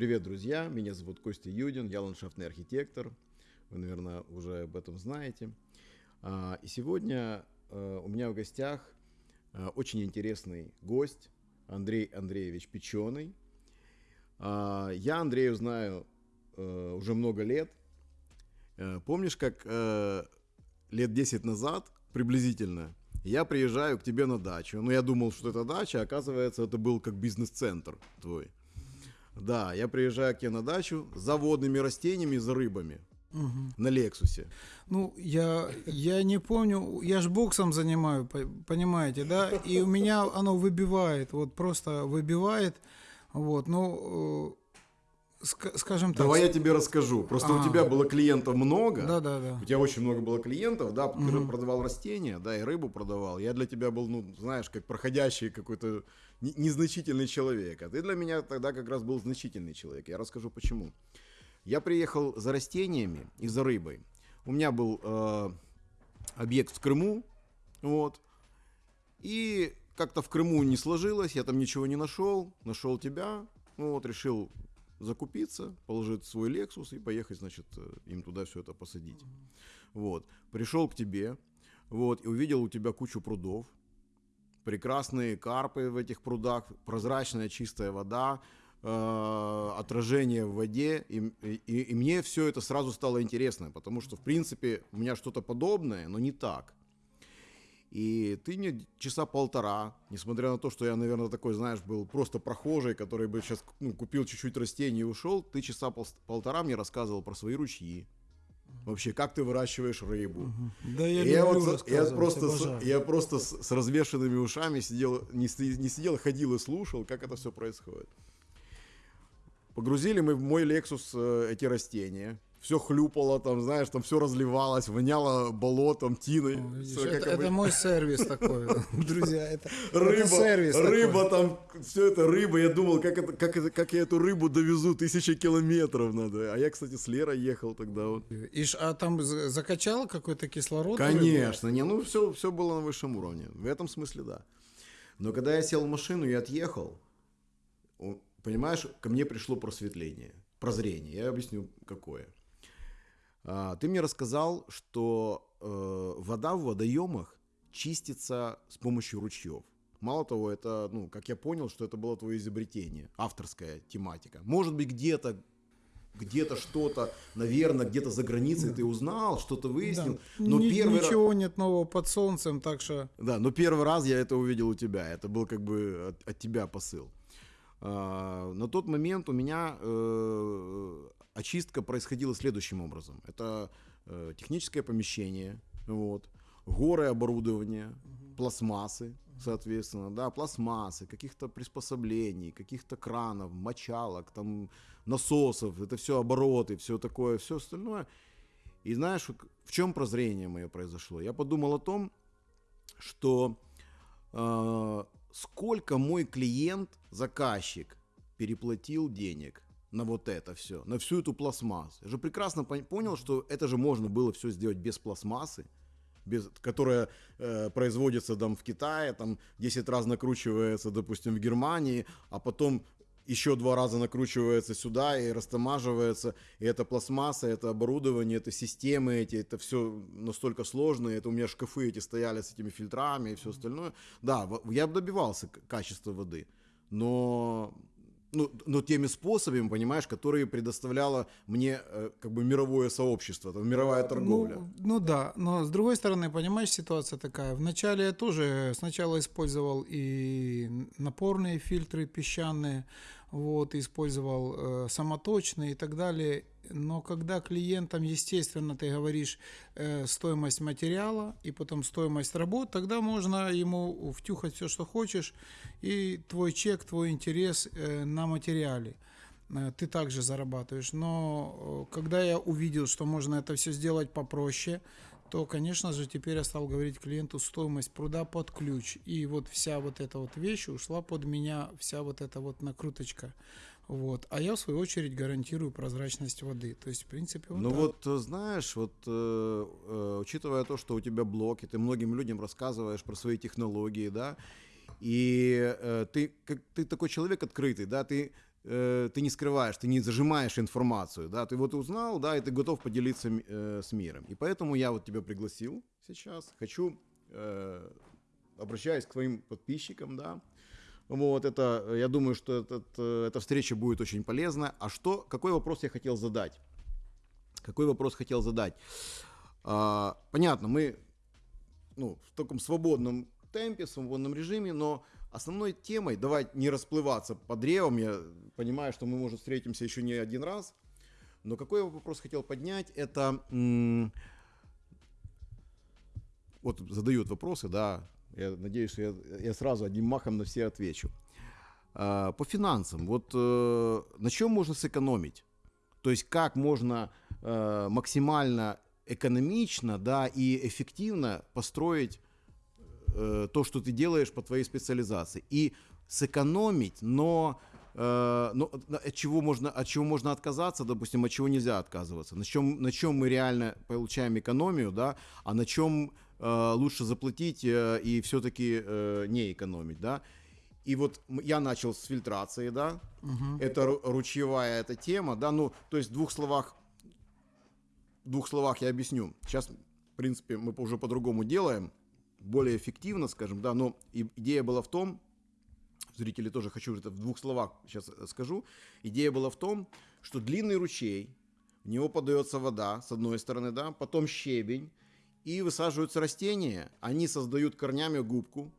Привет, друзья! Меня зовут Костя Юдин, я ландшафтный архитектор. Вы, наверное, уже об этом знаете. А, и сегодня э, у меня в гостях э, очень интересный гость Андрей Андреевич Печеный. А, я Андрею знаю э, уже много лет. Помнишь, как лет 10 назад приблизительно я приезжаю к тебе на дачу. Ну, я думал, что это дача, а оказывается, это был как бизнес-центр твой. Да, я приезжаю к тебе на дачу за водными растениями, за рыбами. Угу. На Лексусе. Ну, я, я не помню, я ж боксом занимаю, понимаете, да, и у меня оно выбивает, вот просто выбивает, вот, ну, скажем так. Давай я тебе расскажу. Просто а, у тебя было клиентов много. Да, да, да. У тебя очень много было клиентов, да, угу. продавал растения, да, и рыбу продавал. Я для тебя был, ну, знаешь, как проходящий какой-то незначительный человек. А ты для меня тогда как раз был значительный человек. Я расскажу почему. Я приехал за растениями и за рыбой. У меня был э, объект в Крыму, вот. И как-то в Крыму не сложилось, я там ничего не нашел, нашел тебя, ну вот, решил закупиться, положить свой Lexus и поехать, значит, э, им туда все это посадить. Вот. Пришел к тебе, вот, и увидел у тебя кучу прудов, прекрасные карпы в этих прудах, прозрачная чистая вода, э, отражение в воде, и, и, и мне все это сразу стало интересно, потому что, в принципе, у меня что-то подобное, но не так. И ты мне часа полтора, несмотря на то, что я, наверное, такой, знаешь, был просто прохожий, который бы сейчас ну, купил чуть-чуть растений и ушел, ты часа пол- полтора мне рассказывал про свои ручьи. Вообще, как ты выращиваешь рыбу? Угу. Да я, я вот, я просто, с, я просто с, с развешенными ушами сидел, не, не сидел, ходил и слушал, как это все происходит. Погрузили мы в мой Lexus э, эти растения все хлюпало, там, знаешь, там все разливалось, воняло болотом, тиной. О, видишь, все, это, это мой сервис такой, друзья, это, рыба, это сервис Рыба такой. там, все это рыба, я думал, как, это, как, это, как я эту рыбу довезу, тысячи километров надо. А я, кстати, с Лерой ехал тогда. Вот. И, а там закачал какой-то кислород? Конечно, не, ну все, все было на высшем уровне, в этом смысле да. Но когда я сел в машину и отъехал, понимаешь, ко мне пришло просветление, прозрение, я объясню какое. А, ты мне рассказал, что э, вода в водоемах чистится с помощью ручьев. Мало того, это, ну, как я понял, что это было твое изобретение, авторская тематика. Может быть, где-то где-то что-то, наверное, где-то за границей ты узнал, что-то выяснил. Да. Но Ни, первый ничего раз... нет нового под солнцем, так что. Да, но первый раз я это увидел у тебя. Это был как бы от, от тебя посыл. А, на тот момент у меня э, очистка происходила следующим образом. Это э, техническое помещение, вот, горы оборудования, угу. пластмассы, соответственно, да, пластмассы, каких-то приспособлений, каких-то кранов, мочалок, там, насосов, это все обороты, все такое, все остальное. И знаешь, в чем прозрение мое произошло? Я подумал о том, что э, сколько мой клиент, заказчик, переплатил денег на вот это все, на всю эту пластмассу. Я же прекрасно понял, что это же можно было все сделать без пластмассы, без, которая э, производится там в Китае, там 10 раз накручивается, допустим, в Германии, а потом еще два раза накручивается сюда и растамаживается. И это пластмасса, это оборудование, это системы эти, это все настолько сложно. Это у меня шкафы эти стояли с этими фильтрами и все остальное. Да, я добивался качества воды. Но ну, но теми способами, понимаешь, которые предоставляло мне э, как бы мировое сообщество, там, мировая торговля. Ну, ну да, но с другой стороны, понимаешь, ситуация такая. Вначале я тоже сначала использовал и напорные фильтры песчаные, вот, использовал э, самоточные и так далее. Но когда клиентам, естественно, ты говоришь э, стоимость материала и потом стоимость работ, тогда можно ему втюхать все, что хочешь, и твой чек, твой интерес э, на материале э, ты также зарабатываешь. Но э, когда я увидел, что можно это все сделать попроще, то, конечно же, теперь я стал говорить клиенту стоимость пруда под ключ. И вот вся вот эта вот вещь ушла под меня, вся вот эта вот накруточка. Вот. А я, в свою очередь, гарантирую прозрачность воды. То есть, в принципе, вот Ну так. вот, э, знаешь, вот э, э, учитывая то, что у тебя блог, и ты многим людям рассказываешь про свои технологии, да, и э, ты, как, ты такой человек открытый, да, ты э, ты не скрываешь, ты не зажимаешь информацию, да, ты вот узнал, да, и ты готов поделиться э, с миром. И поэтому я вот тебя пригласил сейчас, хочу, э, обращаюсь к твоим подписчикам, да, вот это, я думаю, что этот, э, эта встреча будет очень полезна. А что, какой вопрос я хотел задать? Какой вопрос хотел задать? А, понятно, мы ну, в таком свободном темпе, свободном режиме, но основной темой, давай не расплываться по древам, я понимаю, что мы, может, встретимся еще не один раз, но какой я вопрос хотел поднять, это вот задают вопросы, да, я надеюсь, что я, я сразу одним махом на все отвечу. А, по финансам, вот э, на чем можно сэкономить? То есть как можно э, максимально экономично, да, и эффективно построить э, то, что ты делаешь по твоей специализации. И сэкономить, но, но от, чего можно, от чего можно отказаться, допустим, от чего нельзя отказываться. На чем, на чем мы реально получаем экономию, да, а на чем э, лучше заплатить э, и все-таки э, не экономить, да. И вот я начал с фильтрации, да, угу. это ручьевая эта тема, да, ну, то есть в двух словах, в двух словах я объясню. Сейчас, в принципе, мы уже по-другому делаем, более эффективно, скажем, да, но идея была в том, зрители тоже хочу это в двух словах сейчас э, скажу, идея была в том, что длинный ручей, в него подается вода, с одной стороны, да, потом щебень, и высаживаются растения, они создают корнями губку,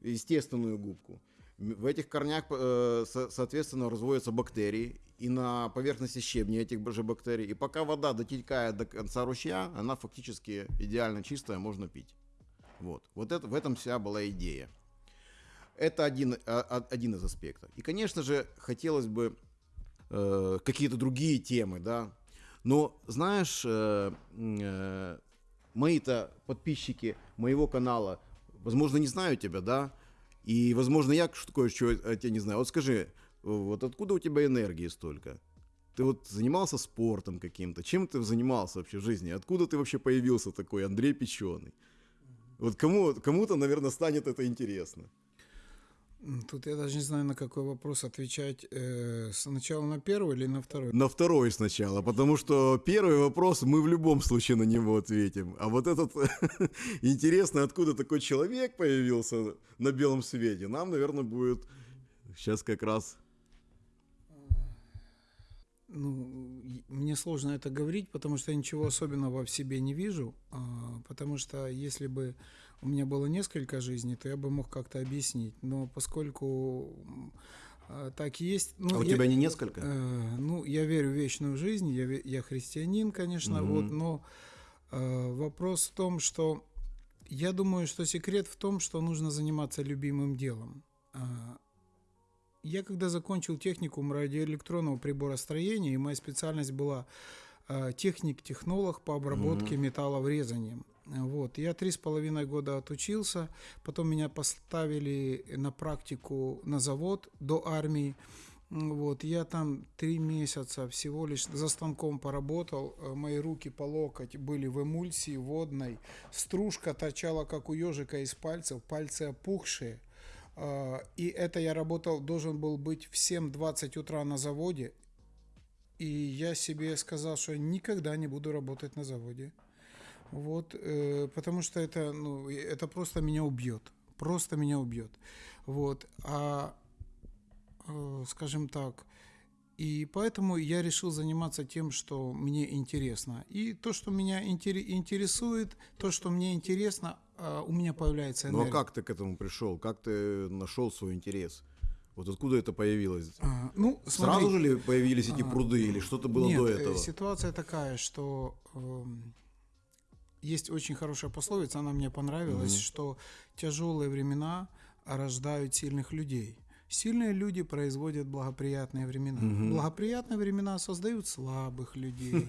естественную губку. В этих корнях, э, соответственно, разводятся бактерии, и на поверхности щебня этих же бактерий. И пока вода дотекает до конца ручья, она фактически идеально чистая, можно пить. Вот, вот это, в этом вся была идея. Это один, а, один из аспектов. И, конечно же, хотелось бы э, какие-то другие темы, да. Но, знаешь, э, э, мои-то подписчики моего канала, возможно, не знают тебя, да, и, возможно, я кое-что о тебе не знаю. Вот скажи, вот откуда у тебя энергии столько? Ты вот занимался спортом каким-то? Чем ты занимался вообще в жизни? Откуда ты вообще появился такой Андрей Печеный? Вот кому, кому-то, наверное, станет это интересно. Тут я даже не знаю, на какой вопрос отвечать. Э, сначала на первый или на второй? На второй сначала, потому что первый вопрос мы в любом случае на него ответим. А вот этот интересно, откуда такой человек появился на белом свете, нам, наверное, будет сейчас как раз ну, мне сложно это говорить, потому что я ничего особенного в себе не вижу. А, потому что если бы у меня было несколько жизней, то я бы мог как-то объяснить. Но поскольку а, так есть. Ну, а у я, тебя не несколько? Э, ну, я верю в вечную жизнь, я, я христианин, конечно, угу. вот, но э, вопрос в том, что я думаю, что секрет в том, что нужно заниматься любимым делом. А, я когда закончил техникум радиоэлектронного приборостроения, и моя специальность была э, техник-технолог по обработке mm-hmm. металла врезанием. Вот. Я три с половиной года отучился, потом меня поставили на практику на завод до армии. Вот, я там три месяца всего лишь за станком поработал, мои руки по локоть были в эмульсии водной, стружка торчала, как у ежика из пальцев, пальцы опухшие, а, и это я работал, должен был быть в 7.20 утра на заводе. И я себе сказал, что никогда не буду работать на заводе. Вот, э, потому что это, ну, это просто меня убьет. Просто меня убьет. Вот. А, э, скажем так, и поэтому я решил заниматься тем, что мне интересно. И то, что меня интересует, то, что мне интересно, у меня появляется энергия. Ну а как ты к этому пришел? Как ты нашел свой интерес? Вот откуда это появилось? А, ну, смотри, Сразу же ли появились эти а, пруды или что-то было нет, до этого? Ситуация такая, что э, есть очень хорошая пословица, она мне понравилась, mm-hmm. что тяжелые времена рождают сильных людей. Сильные люди производят благоприятные времена. Угу. Благоприятные времена создают слабых людей.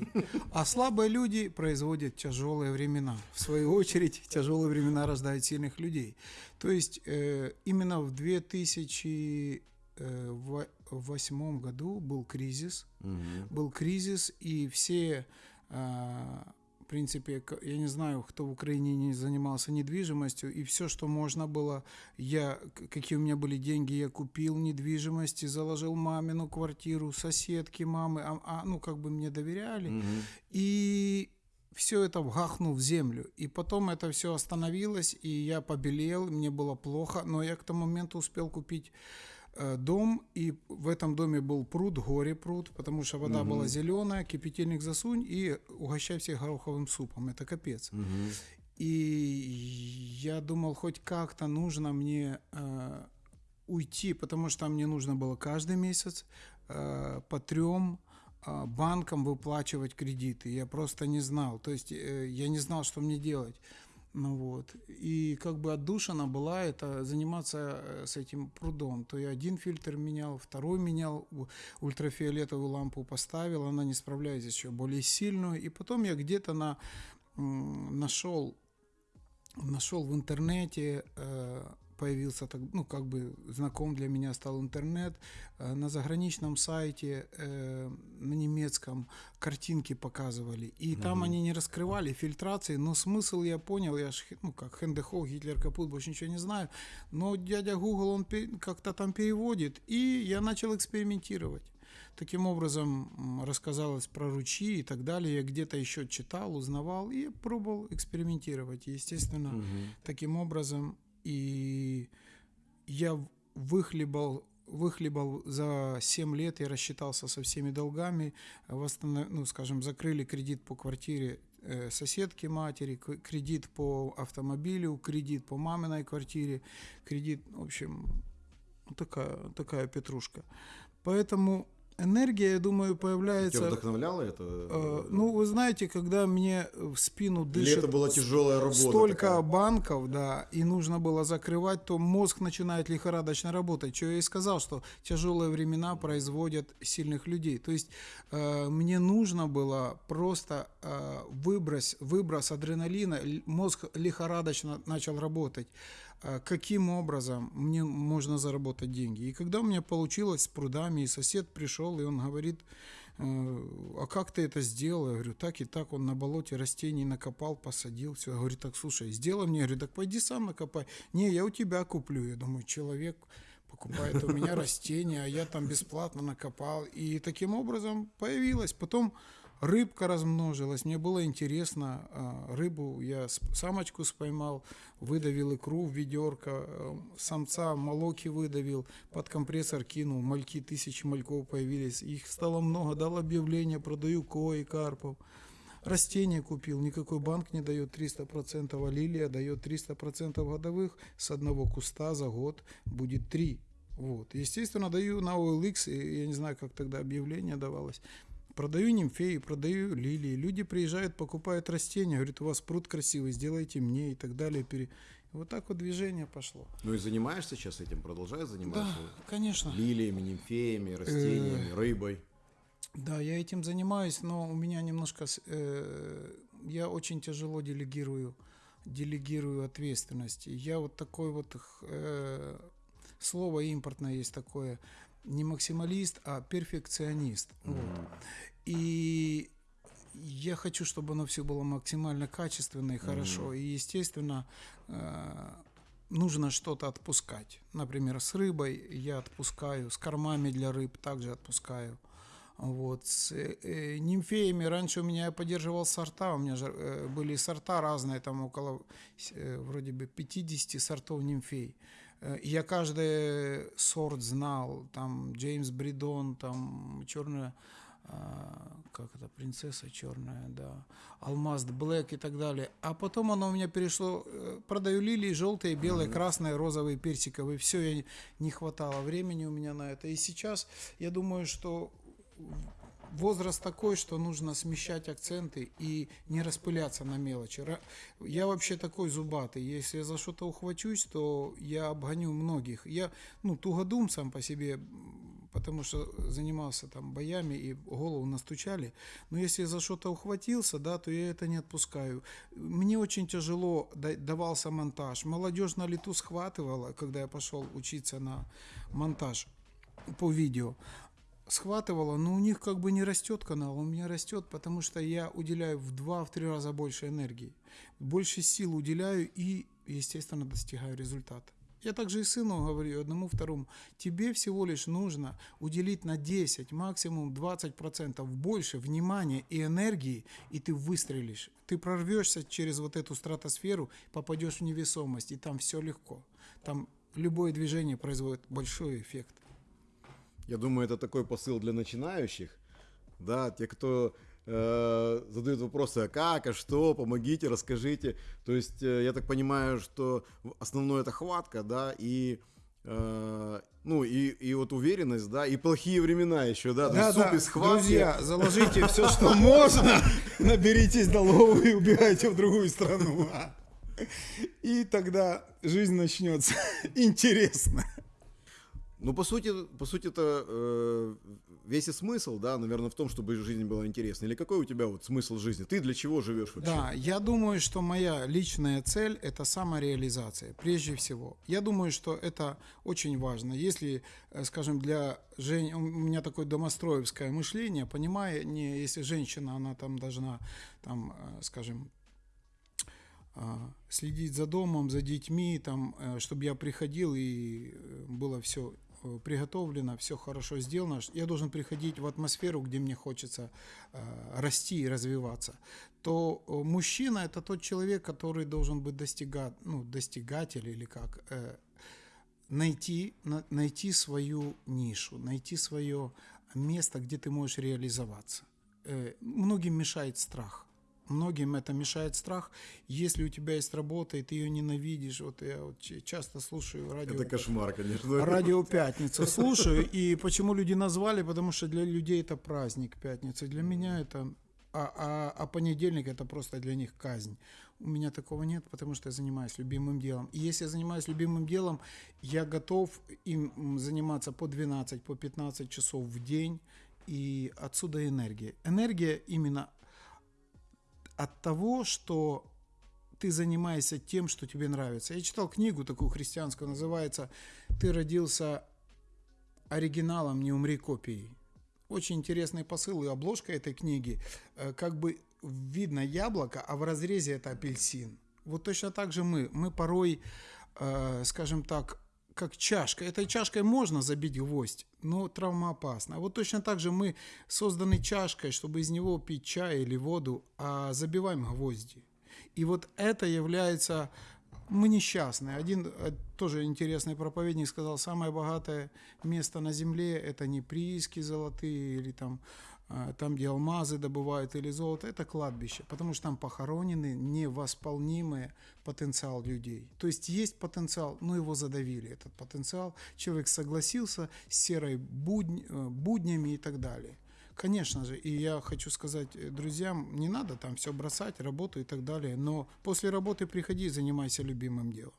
А слабые люди производят тяжелые времена. В свою очередь, тяжелые времена рождают сильных людей. То есть э, именно в 2008 году был кризис. Угу. Был кризис, и все э, принципе, я не знаю, кто в Украине не занимался недвижимостью, и все, что можно было, я, какие у меня были деньги, я купил недвижимость и заложил мамину квартиру, соседки мамы, а, а, ну, как бы мне доверяли, Мгм. и все это вгахнул в землю. И потом это все остановилось, и я побелел, мне было плохо, но я к тому моменту успел купить дом, и в этом доме был пруд, горе пруд, потому что вода была зеленая, кипятильник засунь и угощай всех гороховым супом. Это капец. Мгм. И я думал, хоть как-то нужно мне э, уйти, потому что мне нужно было каждый месяц э, по трем э, банкам выплачивать кредиты. Я просто не знал. То есть э, я не знал, что мне делать. Ну вот. И как бы отдушина была это заниматься э, с этим прудом. То я один фильтр менял, второй менял, ультрафиолетовую лампу поставил, она не справляется еще более сильную. И потом я где-то на, нашел нашел в интернете, э, появился, так, ну, как бы знаком для меня стал интернет, э, на заграничном сайте, э, на немецком картинки показывали, и там они не раскрывали фильтрации, но смысл я понял, я ж, ну, как Хендехо, Гитлер капут, больше ничего не знаю, но дядя Google, он как-то там переводит, и я начал экспериментировать. Таким образом рассказалось про ручьи и так далее. Я где-то еще читал, узнавал и пробовал экспериментировать. И, естественно, Мгм. таким образом и я выхлебал выхлебал за 7 лет, я рассчитался со всеми долгами, восстанов... ну, скажем, закрыли кредит по квартире э, соседки матери, кредит по автомобилю, кредит по маминой квартире, кредит, в общем, такая, такая петрушка. Поэтому энергия, я думаю, Тебя появляется... вдохновляло это? э, ну, вы знаете, когда мне в спину Или дышит это была тяжелая работа? столько такая? банков, да, и нужно было закрывать, то мозг начинает лихорадочно работать. Что я и сказал, что тяжелые времена производят сильных людей. То есть э, мне нужно было просто э, выброс, выброс адреналина, мозг лихорадочно начал работать. Э, каким образом мне можно заработать деньги? И когда у меня получилось с прудами, и сосед пришел, и он говорит, Э, а как ты это сделал? Я говорю, так и так, он на болоте растений накопал, посадил, все. Я говорю, так, слушай, сделай мне. Я говорю, так пойди сам накопай. Не, я у тебя куплю. Я думаю, человек покупает у меня растения, а я там бесплатно накопал. И таким образом появилась. Потом рыбка размножилась. Мне было интересно. а, Рыбу я самочку споймал, выдавил икру в ведерко, э, самца молоки выдавил, под компрессор кинул, мальки, тысячи мальков появились. Их стало много, дал объявление, продаю кои, карпов. Растения купил, никакой банк не дает 300%, а лилия дает 300% годовых, с одного куста за год будет 3. Вот. Естественно, даю на OLX, я не знаю, как тогда объявление давалось. Продаю нимфеи, продаю лилии. Люди приезжают, покупают растения, говорят, у вас пруд красивый, сделайте мне и так далее. Пере- Вот так вот движение пошло. Ну и занимаешься сейчас этим? Продолжаешь заниматься? Да, конечно. Лилиями, нимфеями, растениями, рыбой? Да, я этим занимаюсь, но у меня немножко... э, я очень тяжело делегирую, делегирую ответственности. Я вот такой вот... э, слово импортное есть такое. Не максималист, а перфекционист. Вот. И я хочу, чтобы оно все было максимально качественно и хорошо. И, естественно, э, нужно что-то отпускать. Например, с рыбой я отпускаю, с кормами для рыб также отпускаю. Вот. С э, нимфеями раньше у меня я поддерживал сорта, у меня же э, были сорта разные, там около э, вроде бы 50 сортов нимфей. Э, Я каждый сорт знал, там Джеймс Бридон, там черная, как это, принцесса черная, да, алмаз Блэк и так далее. А потом оно у меня перешло, э, продаю лилии желтые, белые, красные, розовые, персиковые. Все, я не- хватало времени у меня на это. И сейчас я думаю, что возраст такой, что нужно смещать акценты и не распыляться на мелочи. Я вообще такой зубатый. Если я за что-то ухвачусь, то я обгоню многих. Я, ну, тугодум сам по себе, потому что занимался там боями и голову настучали. Но если за что-то ухватился, да, то я это не отпускаю. Мне очень тяжело да- давался монтаж. Молодежь на лету схватывала, когда я пошел учиться на монтаж по видео схватывало, но у них как бы не растет канал, у меня растет, потому что я уделяю в два-в три раза больше энергии, больше сил уделяю и, естественно, достигаю результата. Я также и сыну говорю, одному, второму, тебе всего лишь нужно уделить на 10, максимум 20% больше внимания и энергии, и ты выстрелишь. Ты прорвешься через вот эту стратосферу, попадешь в невесомость, и там все легко. Там любое движение производит большой эффект. Я думаю, это такой посыл для начинающих, да, те, кто э, задают вопросы, а как, а что, помогите, расскажите. То есть э, я так понимаю, что основное это хватка, да, и э, ну и, и вот уверенность, да, и плохие времена еще, да, да, суп да. из хватки. Друзья, заложите все, что можно, наберитесь долгов и убегайте в другую страну. И тогда жизнь начнется интересно. Ну, по сути, по сути это э, весь и смысл, да, наверное, в том, чтобы жизнь была интересной. Или какой у тебя вот смысл жизни? Ты для чего живешь вообще? Да, я думаю, что моя личная цель – это самореализация, прежде всего. Я думаю, что это очень важно. Если, э, скажем, для жен... у меня такое домостроевское мышление, понимая, не если женщина, она там должна, там, э, скажем, а, следить за домом, за детьми, там, э, чтобы я приходил и было все Э, приготовлено, все хорошо сделано, я должен приходить в атмосферу, где мне хочется э, расти и развиваться, то э, мужчина это тот человек, который должен быть достигать, ну, достигатель или как, э, найти, на, найти свою нишу, найти свое место, где ты можешь реализоваться. Э, многим мешает страх. Многим это мешает страх. Если у тебя есть работа, и ты ее ненавидишь, вот я вот часто слушаю радио... Это кошмар, конечно. Радио «Пятница» слушаю, и почему люди назвали, потому что для людей это праздник пятница, для меня это... А, а, а понедельник это просто для них казнь. У меня такого нет, потому что я занимаюсь любимым делом. И если я занимаюсь любимым делом, я готов им заниматься по 12, по 15 часов в день, и отсюда энергия. Энергия именно от того, что ты занимаешься тем, что тебе нравится. Я читал книгу такую христианскую, называется «Ты родился оригиналом, не умри копией». Очень интересный посыл и обложка этой книги. Э, как бы видно яблоко, а в разрезе это апельсин. Вот точно так же мы. Мы порой, э, скажем так, как чашка. Этой чашкой можно забить гвоздь, но травмоопасно. А вот точно так же мы созданы чашкой, чтобы из него пить чай или воду, а забиваем гвозди. И вот это является... Мы несчастные. Один э, тоже интересный проповедник сказал, самое богатое место на земле – это не прииски золотые или там там, где алмазы добывают или золото, это кладбище, потому что там похоронены невосполнимый потенциал людей. То есть есть потенциал, но его задавили, этот потенциал. Человек согласился с серой будня, э, буднями и так далее. Конечно же, и я хочу сказать э, друзьям, не надо там все бросать, работу и так далее, но после работы приходи и занимайся любимым делом.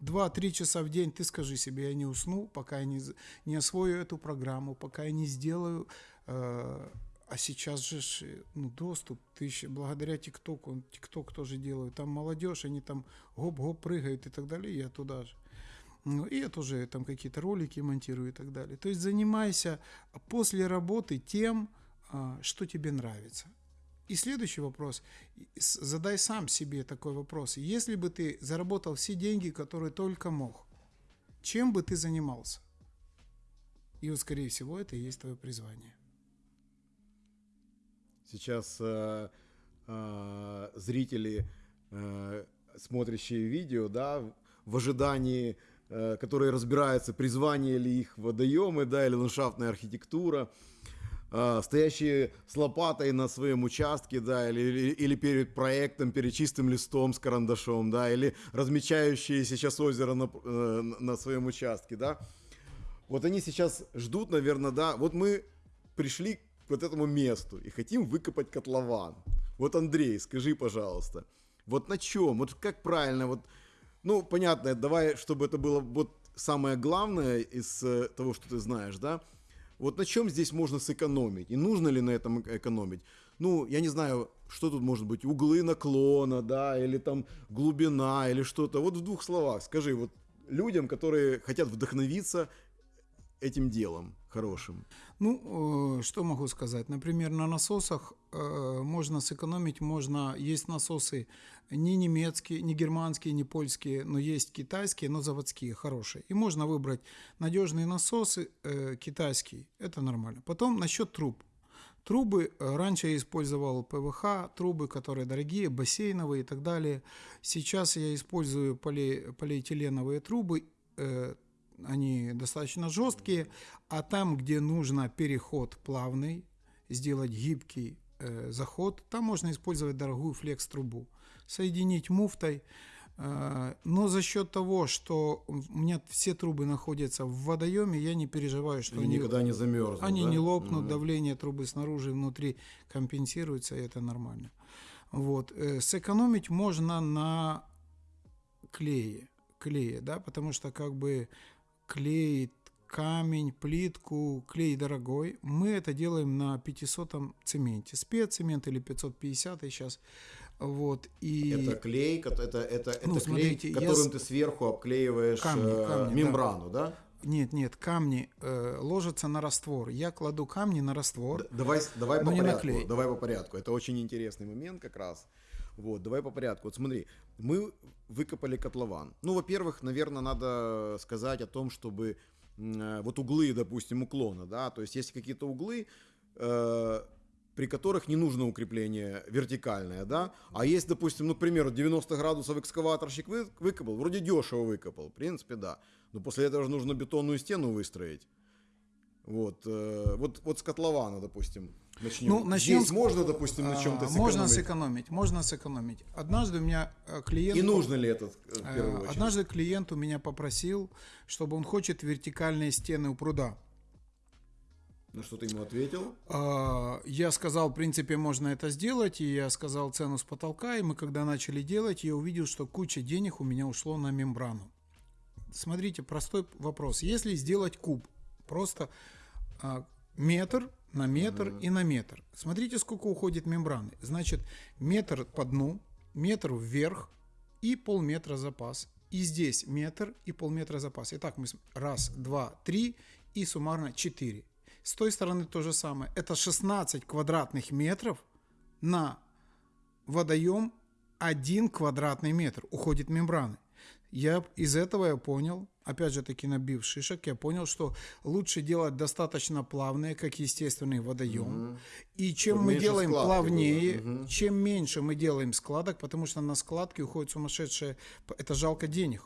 Два-три часа в день ты скажи себе, я не усну, пока я не, не освою эту программу, пока я не сделаю э, а сейчас же ну, доступ, ты еще благодаря ТикТоку, ТикТок тоже делают, там молодежь, они там гоп-гоп прыгают и так далее, я туда же. Ну, и я тоже там какие-то ролики монтирую и так далее. То есть занимайся после работы тем, а, что тебе нравится. И следующий вопрос. Задай сам себе такой вопрос. Если бы ты заработал все деньги, которые только мог, чем бы ты занимался? И вот, скорее всего, это и есть твое призвание. Сейчас э, э, зрители, э, смотрящие видео, да, в ожидании, э, которые разбираются, призвание ли их водоемы, да, или ландшафтная архитектура, э, стоящие с лопатой на своем участке, да, или, или, или перед проектом, перед чистым листом с карандашом, да, или размечающие сейчас озеро на, э, на своем участке, да. Вот они сейчас ждут, наверное, да, вот мы пришли вот этому месту и хотим выкопать котлован. Вот, Андрей, скажи, пожалуйста, вот на чем, вот как правильно, вот, ну, понятно, давай, чтобы это было вот самое главное из э, того, что ты знаешь, да, вот на чем здесь можно сэкономить? И нужно ли на этом экономить? Ну, я не знаю, что тут может быть, углы наклона, да, или там глубина, или что-то. Вот в двух словах скажи, вот людям, которые хотят вдохновиться этим делом хорошим? Ну, э, что могу сказать? Например, на насосах э, можно сэкономить, можно... Есть насосы не немецкие, не германские, не польские, но есть китайские, но заводские, хорошие. И можно выбрать надежные насосы э, китайские, это нормально. Потом насчет труб. Трубы, раньше я использовал ПВХ, трубы, которые дорогие, бассейновые и так далее. Сейчас я использую поле, полиэтиленовые трубы, они достаточно жесткие, а там, где нужно переход плавный, сделать гибкий э, заход, там можно использовать дорогую флекс-трубу. Соединить муфтой, э, но за счет того, что у меня все трубы находятся в водоеме, я не переживаю, что и они никогда не замерзнут. Они да? не лопнут, угу. давление трубы снаружи и внутри компенсируется, и это нормально. Вот. Э, сэкономить можно на клее, клее, да, потому что как бы клей, камень, плитку, клей дорогой. Мы это делаем на 500 цементе. Спеццемент или 550 сейчас. Вот, и... Это клей, это, это, ну, это смотрите, клей, которым я... ты сверху обклеиваешь камни, э, камни, мембрану, да? да? Нет, нет, камни э, ложатся на раствор. Я кладу камни на раствор. Давай, давай по порядку. Давай по порядку. Это очень интересный момент как раз. Вот, давай по порядку. Вот смотри, мы выкопали котлован. Ну, во-первых, наверное, надо сказать о том, чтобы э, вот углы, допустим, уклона, да, то есть есть какие-то углы, э, при которых не нужно укрепление вертикальное, да, а есть, допустим, ну, к примеру, 90 градусов экскаваторщик вы, выкопал, вроде дешево выкопал, в принципе, да, но после этого же нужно бетонную стену выстроить. Вот, э, вот, вот с котлована, допустим, начнем. Ну, начнем Здесь с... можно, допустим, на чем-то сэкономить? Можно сэкономить, можно сэкономить. Однажды у меня э, клиент... И нужно ли это э, в первую очередь? Однажды клиент у меня попросил, чтобы он хочет вертикальные стены у пруда. На что ты ему ответил? А, я сказал, в принципе, можно это сделать, и я сказал цену с потолка, и мы когда начали делать, я увидел, что куча денег у меня ушло на мембрану. Смотрите, простой вопрос. Если сделать куб, просто а, метр на метр угу. и на метр. Смотрите, сколько уходит мембраны. Значит, метр по дну, метр вверх и полметра запас. И здесь метр и полметра запас. Итак, мы раз, два, три и суммарно четыре. С той стороны то же самое. Это 16 квадратных метров на водоем 1 квадратный метр уходит мембраны. Я из этого я понял, опять же таки набив шишек, я понял, что лучше делать достаточно плавные, как естественный водоем. Угу. И чем мы делаем плавнее, угу. чем меньше мы делаем складок, потому что на складки уходит сумасшедшее, это жалко денег.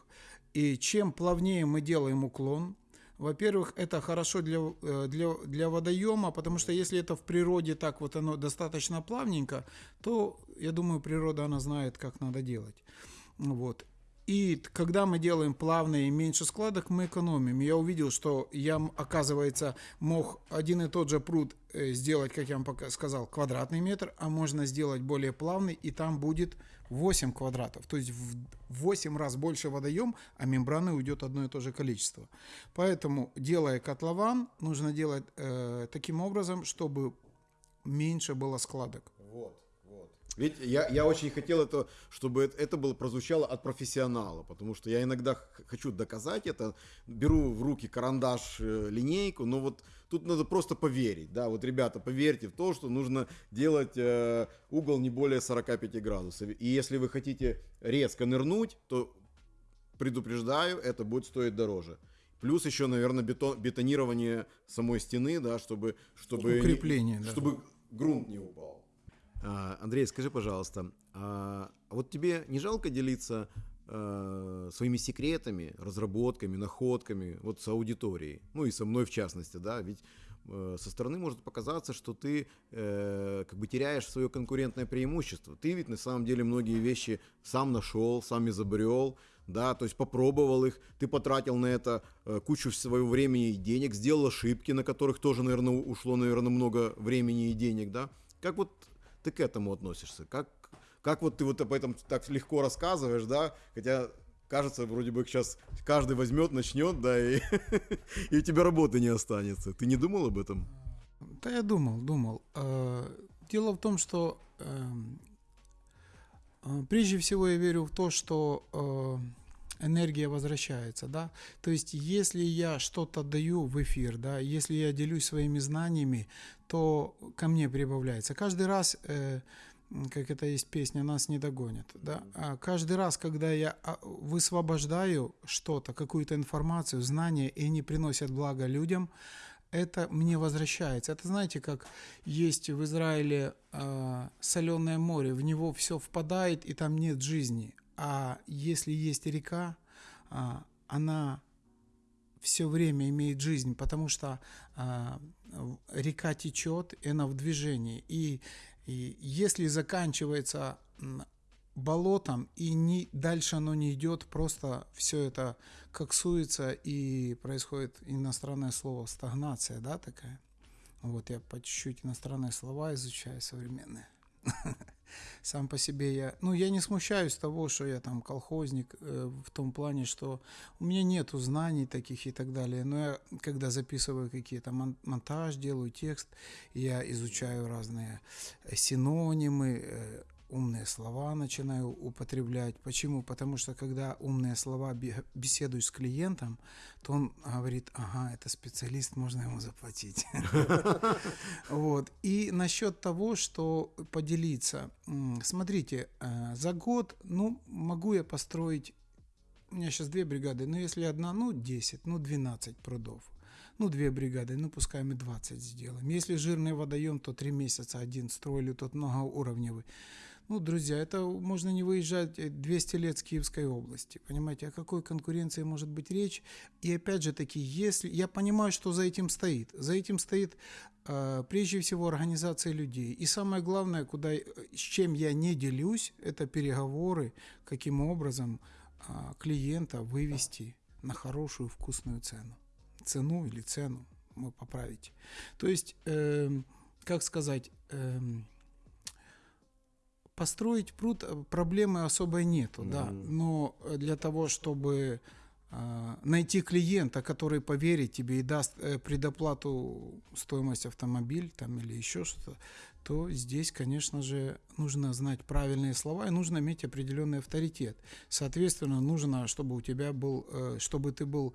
И чем плавнее мы делаем уклон, во-первых, это хорошо для, э, для, для водоема, потому что если это в природе так вот оно достаточно плавненько, то, я думаю, природа, она знает, как надо делать. Вот. И когда мы делаем плавные и меньше складок, мы экономим. Я увидел, что я, оказывается, мог один и тот же пруд э, сделать, как я вам пока сказал, квадратный метр, а можно сделать более плавный, и там будет 8 квадратов. То есть в 8 раз больше водоем, а мембраны уйдет одно и то же количество. Поэтому, делая котлован, нужно делать э, таким образом, чтобы меньше было складок. Вот. Ведь я, я очень хотел это, чтобы это, было прозвучало от профессионала, потому что я иногда хочу доказать это, беру в руки карандаш, э, линейку, но вот тут надо просто поверить, да, вот ребята, поверьте в то, что нужно делать э, угол не более 45 градусов, и если вы хотите резко нырнуть, то предупреждаю, это будет стоить дороже. Плюс еще, наверное, бетон, бетонирование самой стены, да, чтобы, чтобы, Укрепление, чтобы да. грунт не упал. А, Андрей, скажи, пожалуйста, а вот тебе не жалко делиться э, своими секретами, разработками, находками вот с аудиторией, ну и со мной в частности, да, ведь э, со стороны может показаться, что ты э, как бы теряешь свое конкурентное преимущество. Ты ведь на самом деле многие вещи сам нашел, сам изобрел, да, то есть попробовал их, ты потратил на это э, кучу своего времени и денег, сделал ошибки, на которых тоже, наверное, ушло, наверное, много времени и денег, да. Как вот ты к этому относишься? Как, как вот ты вот об этом так легко рассказываешь, да? Хотя кажется, вроде бы сейчас каждый возьмет, начнет, да, и, и у тебя работы не останется. Ты не думал об этом? Да, я думал, думал. Э, дело в том, что эм, э, прежде всего я верю в то, что энергия возвращается, да. То есть, если я что-то даю в эфир, да, если я делюсь своими знаниями, то ко мне прибавляется. Каждый раз э, как это есть песня, нас не догонят. Да? А каждый раз, когда я а, высвобождаю что-то, какую-то информацию, знания, и они приносят благо людям, это мне возвращается. Это знаете, как есть в Израиле э, соленое море, в него все впадает, и там нет жизни. А если есть река, э, она все время имеет жизнь, потому что э, река течет, и она в движении. И и если заканчивается болотом и не, дальше оно не идет, просто все это коксуется и происходит иностранное слово стагнация, да, такая. Вот я по чуть-чуть иностранные слова изучаю современные. сам по себе я, ну, я не смущаюсь того, что я там колхозник э, в том плане, что у меня нету знаний таких и так далее. Но я, когда записываю какие-то монтаж, делаю текст, я изучаю разные синонимы, э, умные слова начинаю употреблять. Почему? Потому что когда умные слова беседуешь с клиентом, то он говорит, ага, это специалист, можно ему заплатить. Вот. И насчет того, что поделиться. Смотрите, э, за год, ну, могу я построить, у меня сейчас две бригады, но если одна, ну, 10, ну, 12 прудов ну, две бригады, ну, пускай мы 20 сделаем. Если жирный водоем, то три месяца один строили, тот многоуровневый. Ну, друзья, это можно не выезжать 200 лет с Киевской области. Понимаете, о какой конкуренции может быть речь? И опять же таки, если я понимаю, что за этим стоит. За этим стоит э, прежде всего организация людей. И самое главное, куда, с чем я не делюсь, это переговоры, каким образом э, клиента вывести на хорошую вкусную цену. Цену или цену вы поправите. То есть, э, как сказать, э, построить пруд э, проблемы особой нету, mm-hmm. да. Но для того, чтобы э, найти клиента, который поверит тебе и даст э, предоплату стоимость автомобиль там или еще что-то, то здесь, конечно же, нужно знать правильные слова и нужно иметь определенный авторитет. Соответственно, нужно, чтобы у тебя был, э, чтобы ты был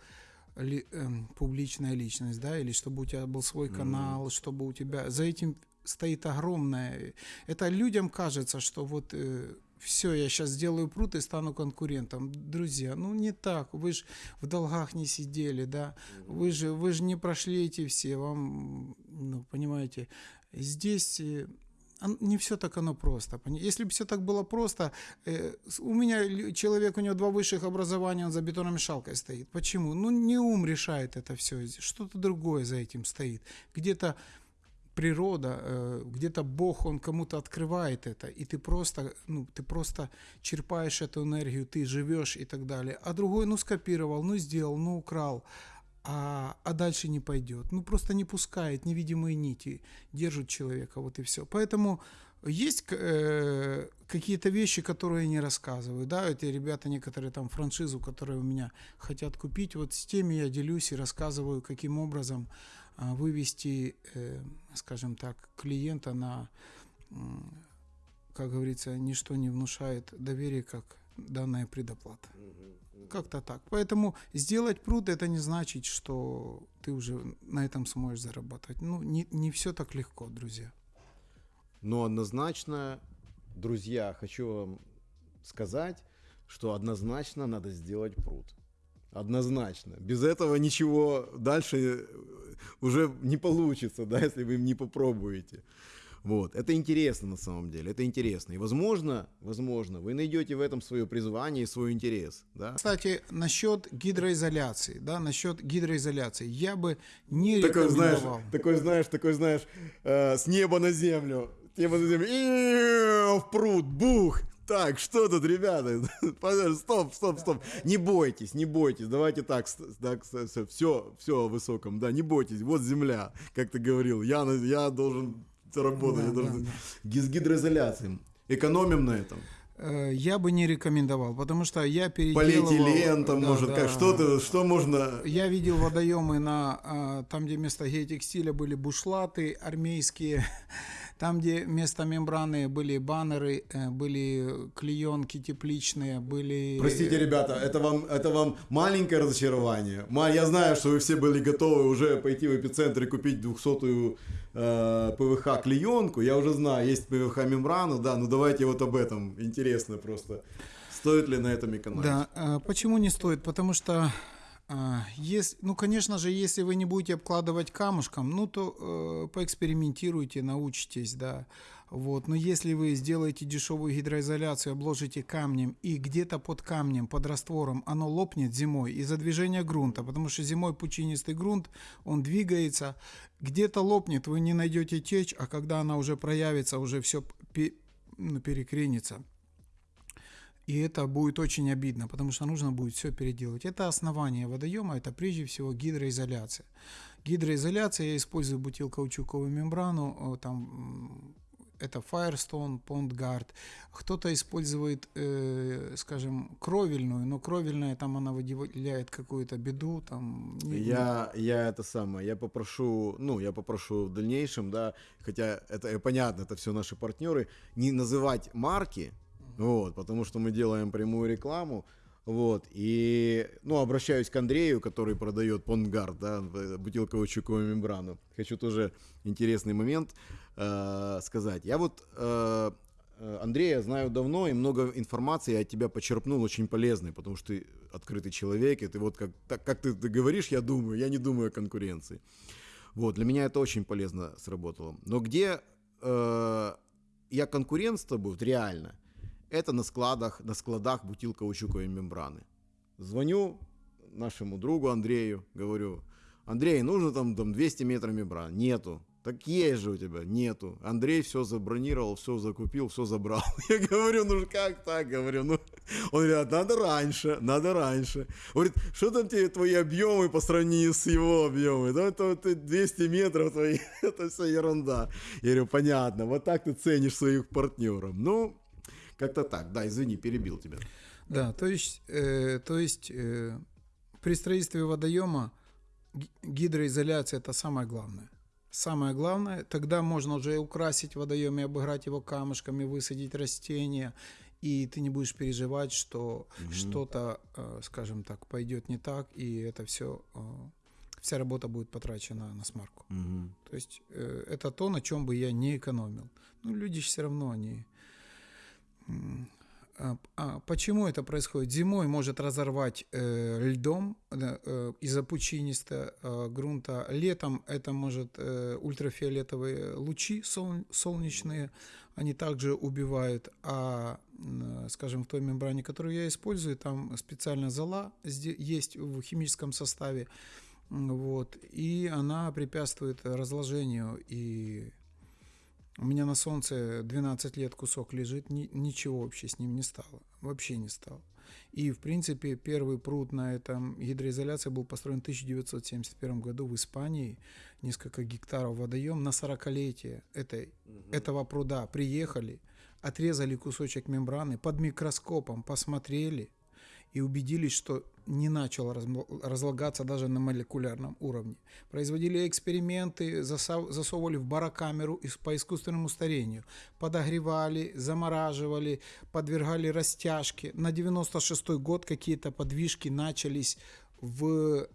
ли, э, публичная личность, да, или чтобы у тебя был свой канал, mm-hmm. чтобы у тебя за этим стоит огромная. Это людям кажется, что вот э, все, я сейчас сделаю пруд и стану конкурентом. Друзья, ну не так. Вы же в долгах не сидели, да. Вы же, вы же не прошли эти все. Вам, ну, понимаете, здесь э, не все так оно просто. Если бы все так было просто, э, у меня человек, у него два высших образования, он за бетономешалкой стоит. Почему? Ну, не ум решает это все, что-то другое за этим стоит. Где-то природа, э, где-то Бог, Он кому-то открывает это, и ты просто, ну, ты просто черпаешь эту энергию, ты живешь и так далее. А другой, ну, скопировал, ну, сделал, ну, украл, а, а дальше не пойдет. Ну, просто не пускает, невидимые нити держат человека, вот и все. Поэтому есть э, какие-то вещи, которые я не рассказываю, да, эти ребята некоторые там франшизу, которые у меня хотят купить, вот с теми я делюсь и рассказываю, каким образом вывести, э, скажем так, клиента на, как говорится, ничто не внушает доверия, как данная предоплата. Как-то так. Поэтому сделать пруд это не значит, что ты уже на этом сможешь зарабатывать. Ну, не, не все так легко, друзья. Но однозначно, друзья, хочу вам сказать, что однозначно надо сделать пруд. Однозначно. Без этого ничего дальше уже не получится, да, если вы не попробуете. Вот. Это интересно на самом деле, это интересно. И возможно, возможно, вы найдете в этом свое призвание и свой интерес. Да? Кстати, насчет гидроизоляции, да, насчет гидроизоляции, я бы не такой, рекомендовал. Знаешь, такой, знаешь, такой, знаешь, э, с неба на землю, с неба на землю, и в пруд, бух, так, что тут, ребята? Стоп, стоп, стоп. Не бойтесь, не бойтесь. Давайте так, так все, все о высоком. Да, не бойтесь. Вот земля, как ты говорил. Я, я должен работать. Да, я должен... да, да. С гидроизоляцией. Экономим на этом. Э, я бы не рекомендовал, потому что я переделывал... Полиэтилен там да, может, да. как что-то, что можно... Я видел водоемы на, а, там, где вместо геотекстиля были бушлаты армейские, Там, где вместо мембраны были баннеры, э, были клеенки тепличные, были... Простите, ребята, это вам, это вам маленькое разочарование. Я знаю, что вы все были готовы уже пойти в эпицентр и купить 200-ю э, ПВХ клеенку. Я уже знаю, есть ПВХ мембрану, да, ну давайте вот об этом. Интересно просто. Стоит ли на этом экономить? Да, э, почему не стоит? Потому что если, ну, конечно же, если вы не будете обкладывать камушком, ну, то э, поэкспериментируйте, научитесь, да. Вот. Но если вы сделаете дешевую гидроизоляцию, обложите камнем, и где-то под камнем, под раствором оно лопнет зимой из-за движения грунта, потому что зимой пучинистый грунт, он двигается, где-то лопнет, вы не найдете течь, а когда она уже проявится, уже все ну, перекренится. И это будет очень обидно, потому что нужно будет все переделать. Это основание водоема, это прежде всего гидроизоляция. Гидроизоляция, я использую бутилкаучуковую мембрану, э, там это Firestone, PondGuard. Кто-то использует, э, скажем, кровельную, но кровельная там она выделяет какую-то беду. Там, я, я это самое, я попрошу, ну, я попрошу в дальнейшем, да, хотя это понятно, это все наши партнеры, не называть марки, вот, потому что мы делаем прямую рекламу, вот, и, ну, обращаюсь к Андрею, который продает Понгард, да, бутылковую чуковую мембрану. Хочу тоже интересный момент э, сказать. Я вот э, э, Андрея знаю давно, и много информации я от тебя почерпнул очень полезной, потому что ты открытый человек, и ты вот как, так, как ты, ты говоришь, я думаю, я не думаю о конкуренции. Вот, для меня это очень полезно сработало. Но где э, я конкурент с тобой, вот реально – это на складах, на складах бутилкаучуковой мембраны. Звоню нашему другу Андрею, говорю, Андрей, нужно там, там 200 метров мембран. Нету. Так есть же у тебя. Нету. Андрей все забронировал, все закупил, все забрал. Я говорю, ну как так? Говорю, ну... Он говорит, надо раньше, надо раньше. Говорит, что там тебе твои объемы по сравнению с его объемами? Да, это вот 200 метров твои, это все ерунда. Я говорю, понятно, вот так ты ценишь своих партнеров. Ну, как-то так. Да, извини, перебил тебя. Да, то есть, э, то есть э, при строительстве водоема гидроизоляция это самое главное. Самое главное, тогда можно уже украсить водоем и обыграть его камушками, высадить растения, и ты не будешь переживать, что угу. что-то, э, скажем так, пойдет не так, и это все, э, вся работа будет потрачена на смарку. Угу. То есть э, это то, на чем бы я не экономил. Ну, люди все равно, они а, а почему это происходит? Зимой может разорвать э, льдом э, из-за пучинистого э, грунта. Летом это может э, ультрафиолетовые лучи сол, солнечные, они также убивают. А, э, скажем, в той мембране, которую я использую, там специальная зола есть в химическом составе. Вот, и она препятствует разложению и у меня на солнце 12 лет кусок лежит, ни, ничего вообще с ним не стало. Вообще не стало. И, в принципе, первый пруд на этом гидроизоляции был построен в 1971 году в Испании. Несколько гектаров водоем на 40-летие этой, угу. этого пруда приехали, отрезали кусочек мембраны, под микроскопом посмотрели и убедились, что не начало разлагаться даже на молекулярном уровне. Производили эксперименты, засовывали в барокамеру по искусственному старению, подогревали, замораживали, подвергали растяжке. На 96 год какие-то подвижки начались в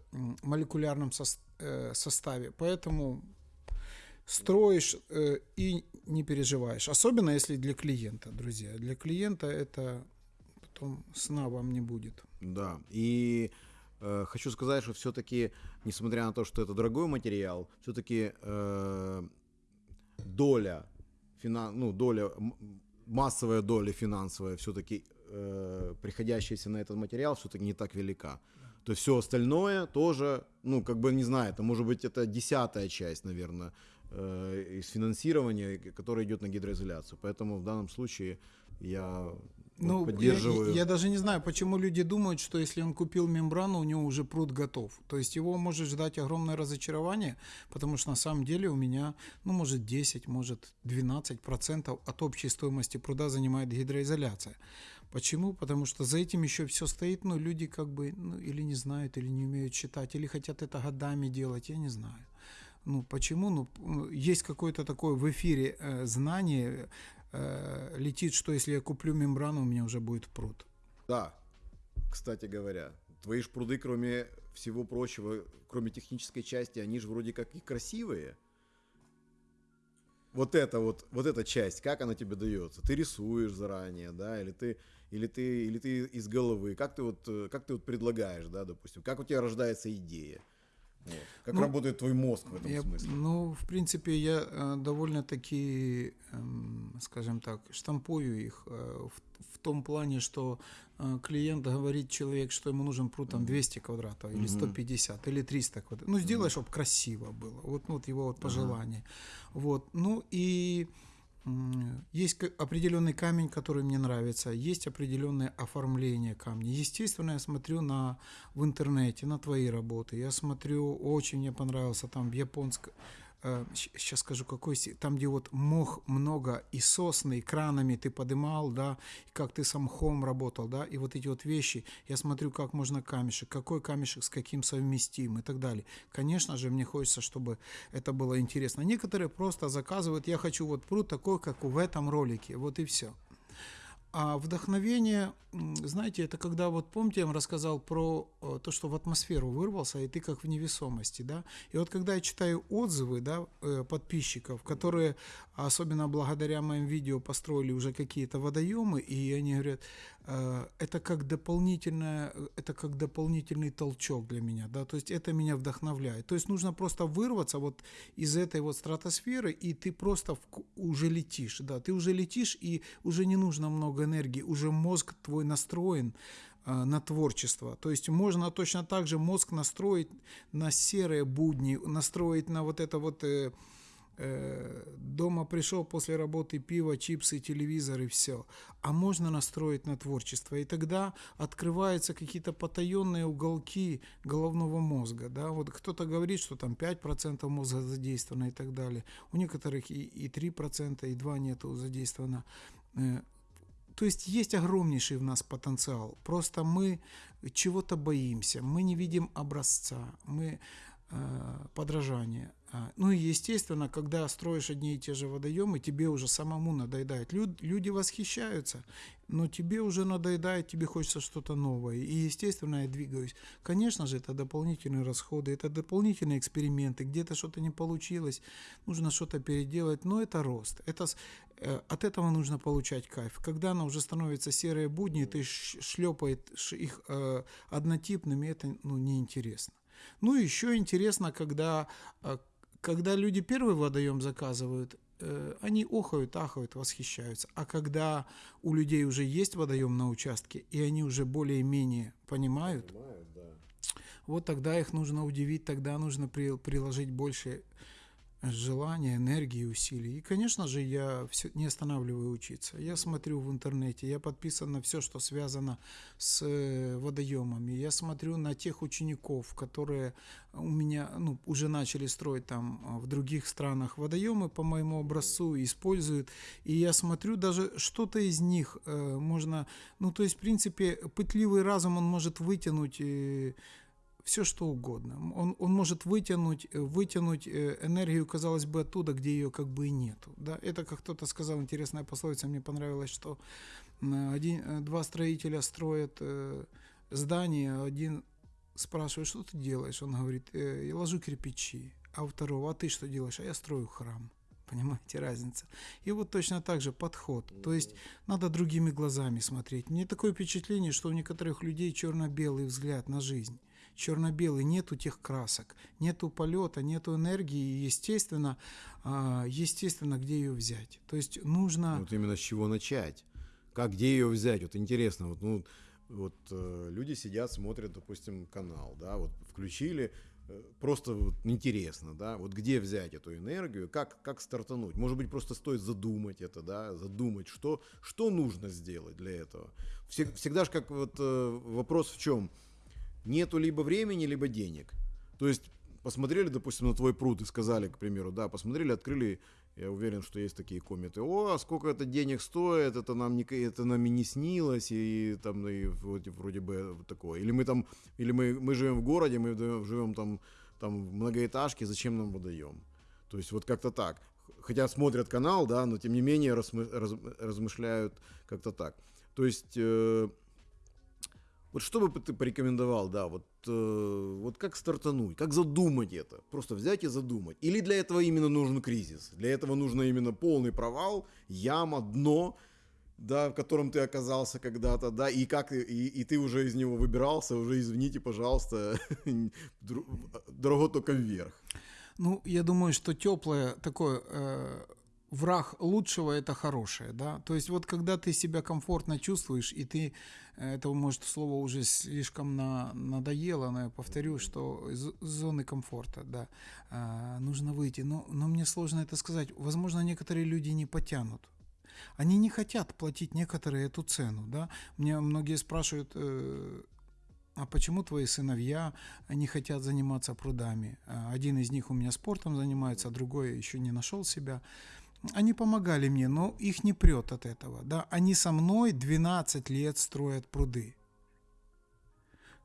молекулярном э, составе. Поэтому строишь э, и не переживаешь. Особенно если для клиента, друзья. Для клиента это потом сна вам не будет. Да, и э, хочу сказать, что все-таки, несмотря на то, что это дорогой материал, все-таки э, доля, финан, ну, доля, массовая доля финансовая все-таки э, приходящаяся на этот материал все-таки не так велика. То есть все остальное тоже, ну, как бы, не знаю, это может быть это десятая часть, наверное, э, из финансирования, которое идет на гидроизоляцию. Поэтому в данном случае я ну, поддерживаю. Я, я даже не знаю, почему люди думают, что если он купил мембрану, у него уже пруд готов. То есть его может ждать огромное разочарование, потому что на самом деле у меня, ну, может 10, может 12 процентов от общей стоимости пруда занимает гидроизоляция. Почему? Потому что за этим еще все стоит, но люди как бы ну, или не знают, или не умеют читать, или хотят это годами делать, я не знаю. Ну, почему? Ну, есть какое-то такое в эфире э, знание, э, летит, что если я куплю мембрану, у меня уже будет пруд. Да, кстати говоря, твои ж пруды, кроме всего прочего, кроме технической части, они же вроде как и красивые. Вот это вот, вот эта часть, как она тебе дается? Ты рисуешь заранее, да, или ты, или ты, или ты из головы? Как ты вот, э, как ты вот предлагаешь, да, допустим? Как у тебя рождается идея? Вот. Как Ну, работает твой мозг в этом Я- смысле? ну, в принципе, я э, довольно-таки, эм, скажем так, штампую их э, в, в том плане, что э, клиент говорит человек, что ему нужен пруд там 200 квадратов, или Мгм. 150, или 300 квадратов. Ну, сделай, чтобы красиво было. Вот, ну, вот его вот Ага. пожелание. Вот. Ну, и есть определенный камень, который мне нравится, есть определенное оформление камня. Естественно, я смотрю на, в интернете на твои работы. Я смотрю, очень мне понравился там в японском, сейчас скажу какой, там где вот мох много и сосны, и кранами ты подымал, да, и как ты сам хом работал, да, и вот эти вот вещи, я смотрю, как можно камешек, какой камешек с каким совместим и так далее. Конечно же, мне хочется, чтобы это было интересно. Некоторые просто заказывают, я хочу вот пруд такой, как в этом ролике, вот и все. А вдохновение, знаете, это когда, вот помните, я вам рассказал про э, то, что в атмосферу вырвался, и ты как в невесомости, да? И вот когда я читаю отзывы, да, э, подписчиков, которые, особенно благодаря моим видео, построили уже какие-то водоемы, и они говорят, это как дополнительное, э, это как дополнительный толчок для меня, да, то есть это меня вдохновляет. То есть нужно просто вырваться вот из этой вот стратосферы, и ты просто уже летишь, да, ты уже летишь, и уже не нужно много энергии, уже мозг твой настроен э, на творчество. То есть можно точно так же мозг настроить на серые будни, настроить на вот это вот э, э, дома пришел после работы пиво, чипсы, телевизор и все. А можно настроить на творчество. И тогда открываются какие-то потаенные уголки головного мозга. Да? Вот кто-то говорит, что там 5% мозга задействовано и так далее. У некоторых и, и 3%, и 2% нету задействовано. Э, то есть есть огромнейший в нас потенциал. Просто мы чего-то боимся, мы не видим образца, мы э, подражания. А, Ну и естественно, когда строишь одни и те же водоемы, тебе уже самому надоедает. Люд- люди восхищаются, но тебе уже надоедает, тебе хочется что-то новое. И естественно, я двигаюсь. Конечно же, это дополнительные расходы, это дополнительные эксперименты, где-то что-то не получилось, нужно что-то переделать, но это рост. Это, э, от этого нужно получать кайф. Когда она уже становится серые будни, ты шлепает их э, однотипными, это ну, неинтересно. Ну, еще интересно, когда, э, когда люди первый водоем заказывают, э, они охают, ахают, восхищаются. А когда у людей уже есть водоем на участке, и они уже более-менее понимают, Понимаю, да. вот тогда их нужно удивить, тогда нужно при- приложить больше желания, энергии, усилий. И, конечно же, я всё- не останавливаю учиться. Я смотрю в интернете, я подписан на все, что связано с э, водоемами. Я смотрю на тех учеников, которые у меня ну, уже начали строить там а, в других странах водоемы по моему образцу, используют. И я смотрю, даже что-то из них э, можно... Ну, то есть, в принципе, пытливый разум, он может вытянуть... э, все что угодно. Он, он может вытянуть, э, вытянуть э, энергию, казалось бы, оттуда, где ее как бы и нету. Да? Это, как кто-то сказал, интересная пословица, мне понравилось, что один, э, два строителя строят здание, а один спрашивает, что ты делаешь? Он говорит, «Э, я ложу кирпичи. А у второго, а ты что делаешь? А я строю храм. Понимаете, разница. И вот точно так же подход. То есть надо другими глазами смотреть. Мне такое впечатление, что у некоторых людей черно-белый взгляд на жизнь черно-белый, нету тех красок, нету полета, нету энергии, и естественно, а, естественно, где ее взять. То есть нужно... Вот именно с чего начать. Как, где ее взять? Вот интересно, вот, ну, вот э, люди сидят, смотрят, допустим, канал, да, вот включили, э, просто вот интересно, да, вот где взять эту энергию, как, как стартануть? Может быть, просто стоит задумать это, да, задумать, что, что нужно сделать для этого. Всег- всегда же как вот э, вопрос в чем? Нету либо времени, либо денег. То есть посмотрели, допустим, на твой пруд и сказали, к примеру, да, посмотрели, открыли, я уверен, что есть такие комменты, о, а сколько это денег стоит, это нам не, это нам и не снилось, и там, и вроде, вроде бы такое. Или мы там, или мы, мы живем в городе, мы живем там, там в многоэтажке, зачем нам водоем? То есть вот как-то так. Хотя смотрят канал, да, но тем не менее размы, раз, размышляют как-то так. То есть э, вот что бы ты порекомендовал, да, вот, э, вот как стартануть, как задумать это? Просто взять и задумать. Или для этого именно нужен кризис? Для этого нужно именно полный провал, яма, дно, да, в котором ты оказался когда-то, да, и как и, и ты уже из него выбирался, уже извините, пожалуйста, дорого только вверх. Ну, я думаю, что теплое такое э, враг лучшего это хорошее, да. То есть вот когда ты себя комфортно чувствуешь, и ты, э, это может слово уже слишком на, надоело, но я повторю, что из зоны комфорта, да, э, нужно выйти. Но, но мне сложно это сказать. Возможно, некоторые люди не потянут. Они не хотят платить некоторые эту цену, да. Мне многие спрашивают, э, а почему твои сыновья не хотят заниматься прудами? А один из них у меня спортом занимается, а другой еще не нашел себя они помогали мне, но их не прет от этого. Да? Они со мной 12 лет строят пруды.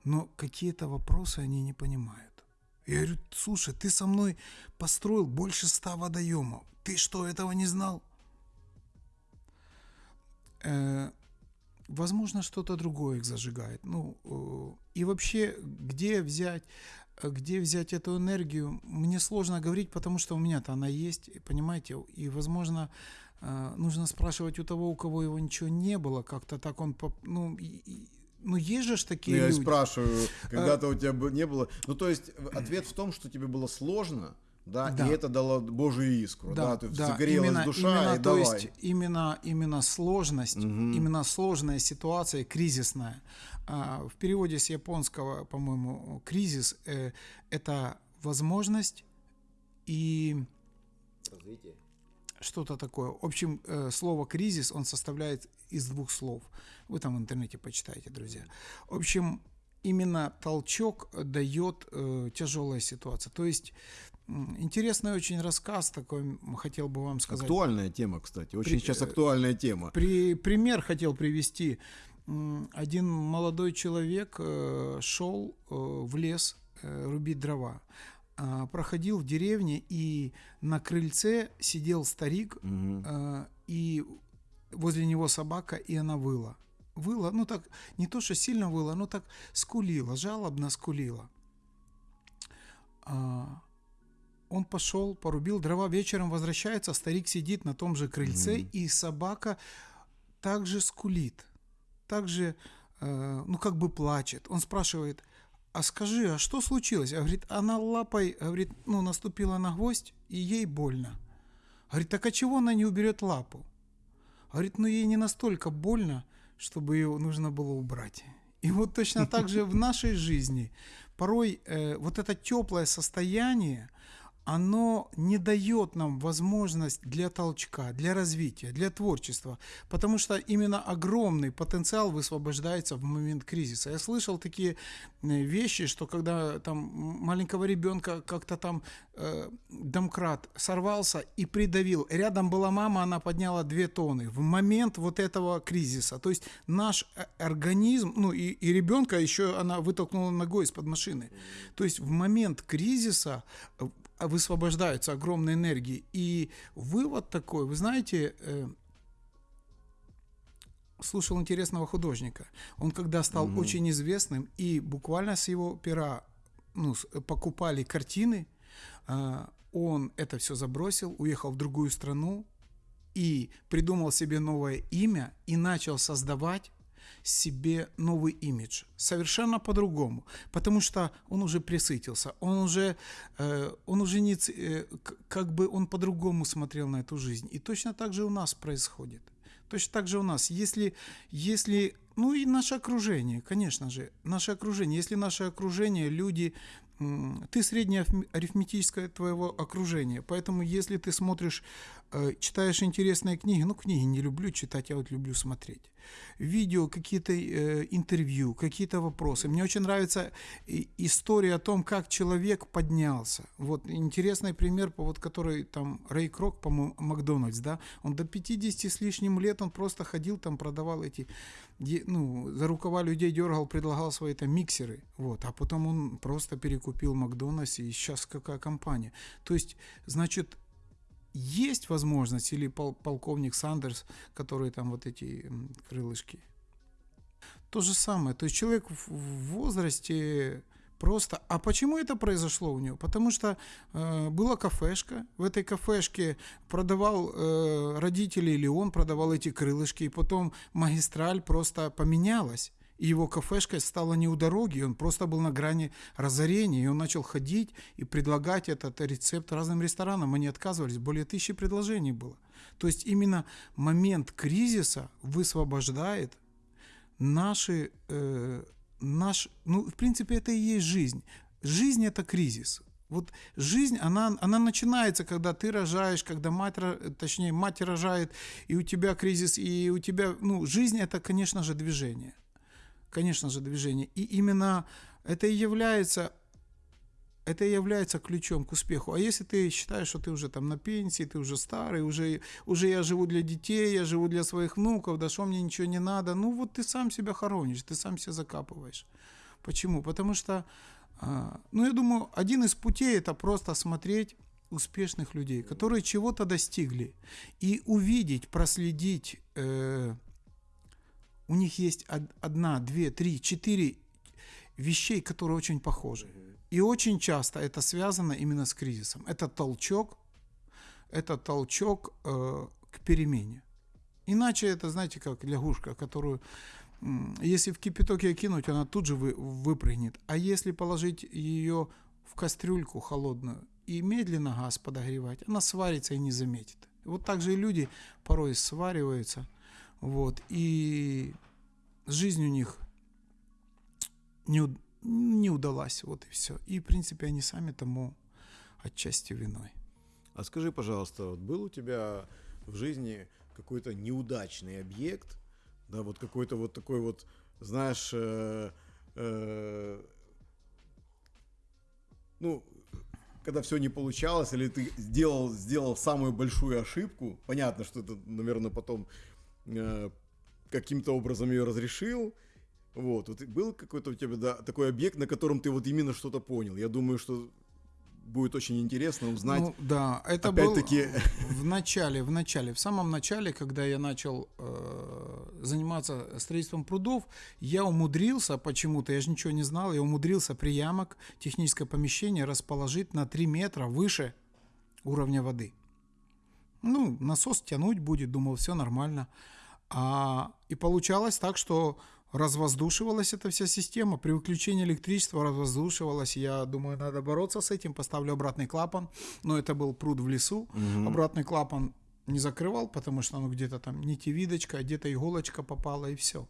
Но какие-то вопросы они не понимают. Я говорю, слушай, ты со мной построил больше ста водоемов. Ты что, этого не знал? Э, возможно, что-то другое их зажигает. Ну, э, и вообще, где взять где взять эту энергию, мне сложно говорить, потому что у меня-то она есть, понимаете, и, возможно, э, нужно спрашивать у того, у кого его ничего не было, как-то так он, ну, ну, есть же такие ну, я люди. спрашиваю, когда-то а... у тебя не было. Ну, то есть, ответ в том, что тебе было сложно, да, да. и это дало Божию искру, да, да, то есть да. загорелась именно, душа именно, и то давай. есть именно именно сложность, угу. именно сложная ситуация, кризисная, а, в переводе с японского, по-моему, кризис э, это возможность и развитие. Что-то такое. В общем, э, слово кризис он составляет из двух слов. Вы там в интернете почитаете, друзья. В общем, именно толчок дает э, тяжелая ситуация. То есть Интересный очень рассказ такой, хотел бы вам сказать. Актуальная тема, кстати, очень При, сейчас актуальная тема. При, пример хотел привести один молодой человек э, шел э, в лес э, рубить дрова. А, проходил в деревне, и на крыльце сидел старик, угу. и возле него собака, и она выла. Выла, ну так, не то, что сильно выла, но так скулила, жалобно скулила. А, он пошел, порубил дрова, вечером возвращается, старик сидит на том же крыльце, mm и собака также скулит также, э, ну, как бы плачет. Он спрашивает, а скажи, а что случилось? А говорит, она лапой, говорит, ну, наступила на гвоздь, и ей больно. Говорит, так а чего она не уберет лапу? Говорит, ну, ей не настолько больно, чтобы ее нужно было убрать. И вот точно так же в нашей жизни порой э, вот это теплое состояние, оно не дает нам возможность для толчка, для развития, для творчества, потому что именно огромный потенциал высвобождается в момент кризиса. Я слышал такие э, вещи, что когда там маленького ребенка как-то там э, домкрат сорвался и придавил, рядом была мама, она подняла две тонны в момент вот этого кризиса. То есть наш э, организм, ну и, и ребенка еще она вытолкнула ногой из-под машины. То есть в момент кризиса э, высвобождаются огромные энергии. И вывод такой, вы знаете, э, слушал интересного художника. Он когда стал угу. очень известным, и буквально с его пера ну, покупали картины, э, он это все забросил, уехал в другую страну и придумал себе новое имя и начал создавать себе новый имидж, совершенно по-другому, потому что он уже присытился, он уже, э, он уже не, э, как бы он по-другому смотрел на эту жизнь. И точно так же у нас происходит. Точно так же у нас. Если, если ну и наше окружение, конечно же, наше окружение. Если наше окружение, люди, ты среднее арифметическое твоего окружения. Поэтому если ты смотришь, э, читаешь интересные книги, ну книги не люблю читать, я вот люблю смотреть. Видео, какие-то э, интервью, какие-то вопросы. Мне очень нравится история о том, как человек поднялся. Вот интересный пример, вот который там Рэй Крок, по-моему, Макдональдс, да, он до 50 с лишним лет, он просто ходил там, продавал эти, ну, за рукава людей дергал, предлагал свои там миксеры, вот, а потом он просто перекупил Макдональдс, и сейчас какая компания. То есть, значит, есть возможность, или пол, полковник Сандерс, который там вот эти крылышки. То же самое. То есть человек в возрасте просто... А почему это произошло у него? Потому что э, была кафешка, в этой кафешке продавал э, родители или он продавал эти крылышки, и потом магистраль просто поменялась и его кафешка стала не у дороги, он просто был на грани разорения, и он начал ходить и предлагать этот рецепт разным ресторанам, они отказывались, более тысячи предложений было. То есть именно момент кризиса высвобождает наши, э, наш, ну, в принципе, это и есть жизнь. Жизнь – это кризис. Вот жизнь, она, она начинается, когда ты рожаешь, когда мать, точнее, мать рожает, и у тебя кризис, и у тебя, ну, жизнь – это, конечно же, движение – конечно же, движение. И именно это и является это и является ключом к успеху. А если ты считаешь, что ты уже там на пенсии, ты уже старый, уже, уже я живу для детей, я живу для своих внуков, да что мне ничего не надо, ну вот ты сам себя хоронишь, ты сам себя закапываешь. Почему? Потому что, а, ну я думаю, один из путей это просто смотреть успешных людей, которые чего-то достигли, и увидеть, проследить э, у них есть одна, две, три, четыре вещей, которые очень похожи. И очень часто это связано именно с кризисом. Это толчок, это толчок э, к перемене. Иначе это, знаете, как лягушка, которую, если в кипяток ее кинуть, она тут же вы, выпрыгнет. А если положить ее в кастрюльку холодную и медленно газ подогревать, она сварится и не заметит. Вот так же и люди порой свариваются – вот. И жизнь у них не, не удалась. Вот и все. И, в принципе, они сами тому отчасти виной. А скажи, пожалуйста, вот был у тебя в жизни какой-то неудачный объект, да, вот какой-то вот такой вот, знаешь, э, э, ну, когда все не получалось, или ты сделал, сделал самую большую ошибку, понятно, что это, наверное, потом Э, каким-то образом ее разрешил. Вот, вот был какой-то у тебя да, такой объект, на котором ты вот именно что-то понял. Я думаю, что будет очень интересно узнать. Ну, да, это опять-таки в начале, в начале, в самом начале, когда я начал э, заниматься строительством прудов, я умудрился почему-то, я же ничего не знал, я умудрился приямок, техническое помещение расположить на 3 метра выше уровня воды. Ну, насос тянуть будет, думал, все нормально. А, и получалось так, что развоздушивалась эта вся система. При выключении электричества развоздушивалась. Я думаю, надо бороться с этим. Поставлю обратный клапан. Но это был пруд в лесу. Угу. Обратный клапан не закрывал, потому что ну, где-то там нитевидочка, где-то иголочка попала и все.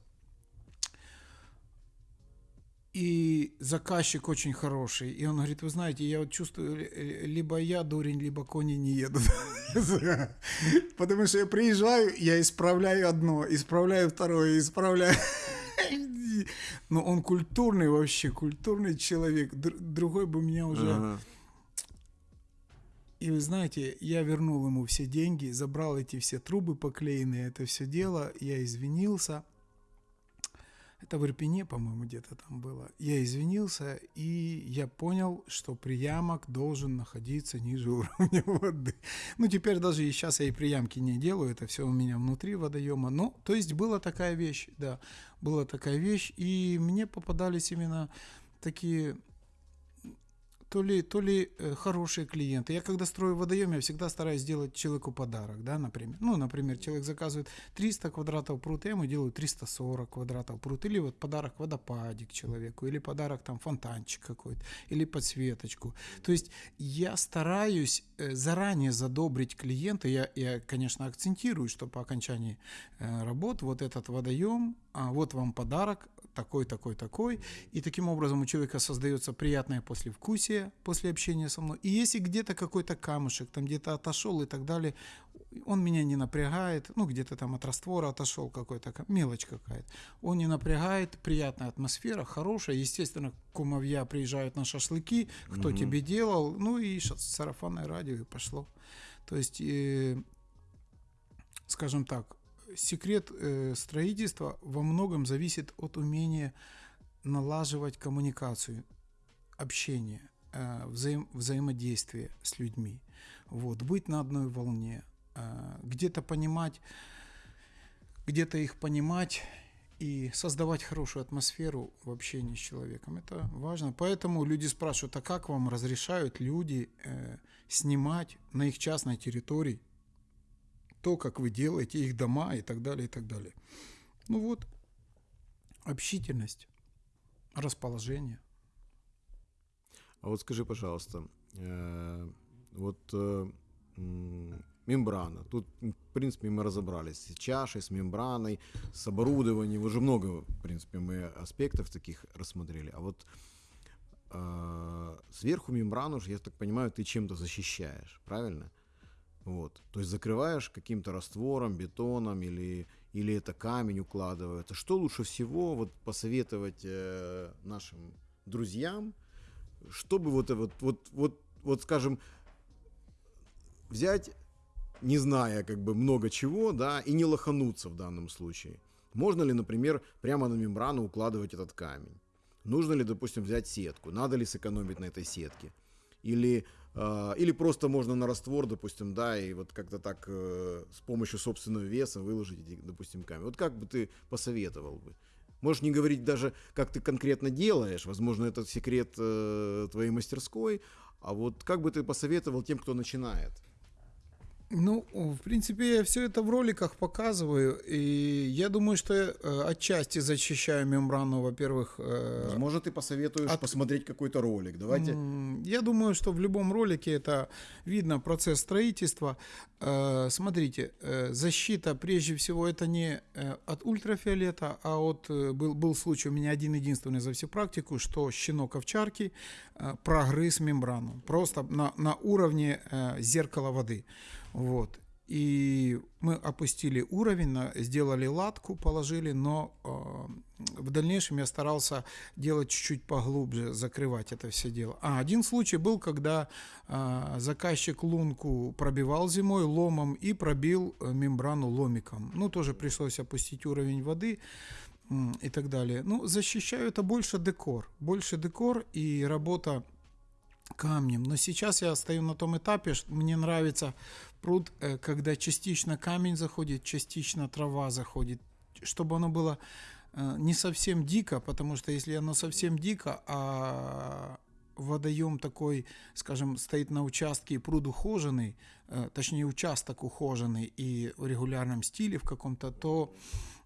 И заказчик очень хороший. И он говорит, вы знаете, я вот чувствую, либо я дурень, либо кони не едут. Потому что я приезжаю, я исправляю одно, исправляю второе, исправляю... Но он культурный вообще, культурный человек. Другой бы меня уже... И вы знаете, я вернул ему все деньги, забрал эти все трубы поклеенные, это все дело, я извинился – это в Ирпене, по-моему, где-то там было. Я извинился, и я понял, что приямок должен находиться ниже уровня воды. Ну, теперь даже и сейчас я и приямки не делаю, это все у меня внутри водоема. Ну, то есть была такая вещь, да, была такая вещь, и мне попадались именно такие то ли, то ли э, хорошие клиенты. Я когда строю водоем, я всегда стараюсь сделать человеку подарок, да, например. Ну, например, человек заказывает 300 квадратов прута, я ему делаю 340 квадратов прут, или вот подарок водопадик человеку, или подарок там фонтанчик какой-то, или подсветочку. То есть я стараюсь э, заранее задобрить клиента, я, я конечно, акцентирую, что по окончании э, работ вот этот водоем, а вот вам подарок, такой, такой, такой. И таким образом у человека создается приятное послевкусие после общения со мной. И если где-то какой-то камушек, там где-то отошел и так далее, он меня не напрягает, ну, где-то там от раствора отошел какой-то, мелочь какая-то. Он не напрягает, приятная атмосфера, хорошая. Естественно, кумовья приезжают на шашлыки, кто угу. тебе делал, ну и сарафанное радио и пошло. То есть, э, скажем так, секрет э, строительства во многом зависит от умения налаживать коммуникацию, общение, взаим, взаимодействие с людьми. Вот, быть на одной волне, э, где-то понимать, где-то их понимать и создавать хорошую атмосферу в общении с человеком. Это важно. Поэтому люди спрашивают, а как вам разрешают люди э, снимать на их частной территории то, как вы делаете их дома и так далее, и так далее. Ну вот, общительность, расположение. А вот скажи, пожалуйста, э, вот э, мембрана. Тут, в принципе, мы разобрались с чашей, с мембраной, с оборудованием. Уже много, в принципе, мы аспектов таких рассмотрели. А вот э, сверху мембрану, я так понимаю, ты чем-то защищаешь, правильно? Вот. То есть закрываешь каким-то раствором, бетоном или, или это камень укладывается. Что лучше всего вот посоветовать э, нашим друзьям, чтобы вот, вот, вот, вот, вот, скажем, взять, не зная как бы много чего, да, и не лохануться в данном случае. Можно ли, например, прямо на мембрану укладывать этот камень? Нужно ли, допустим, взять сетку? Надо ли сэкономить на этой сетке? Или а, или просто можно на раствор, допустим, да, и вот как-то так э, с помощью собственного веса выложить, допустим, камень. Вот как бы ты посоветовал бы? Можешь не говорить даже, как ты конкретно делаешь, возможно, это секрет э, твоей мастерской, а вот как бы ты посоветовал тем, кто начинает? Ну, в принципе, я все это в роликах показываю, и я думаю, что я э, отчасти защищаю мембрану, во-первых. Э, Возможно, ты посоветуешь от... посмотреть какой-то ролик. Давайте. Я думаю, что в любом ролике это видно процесс строительства. Э, смотрите, защита прежде всего это не от ультрафиолета, а от был был случай у меня один единственный за всю практику, что щенок овчарки прогрыз мембрану просто на на уровне зеркала воды. Вот. И мы опустили уровень, сделали латку, положили, но э, в дальнейшем я старался делать чуть-чуть поглубже, закрывать это все дело. А один случай был, когда э, заказчик лунку пробивал зимой ломом и пробил э, мембрану ломиком. Ну, тоже пришлось опустить уровень воды э, и так далее. Ну, защищаю это больше декор. Больше декор и работа камнем. Но сейчас я стою на том этапе, что мне нравится пруд, э, когда частично камень заходит, частично трава заходит, чтобы оно было э, не совсем дико, потому что если оно совсем дико, а водоем такой, скажем, стоит на участке и пруд ухоженный, э, точнее участок ухоженный и в регулярном стиле в каком-то, то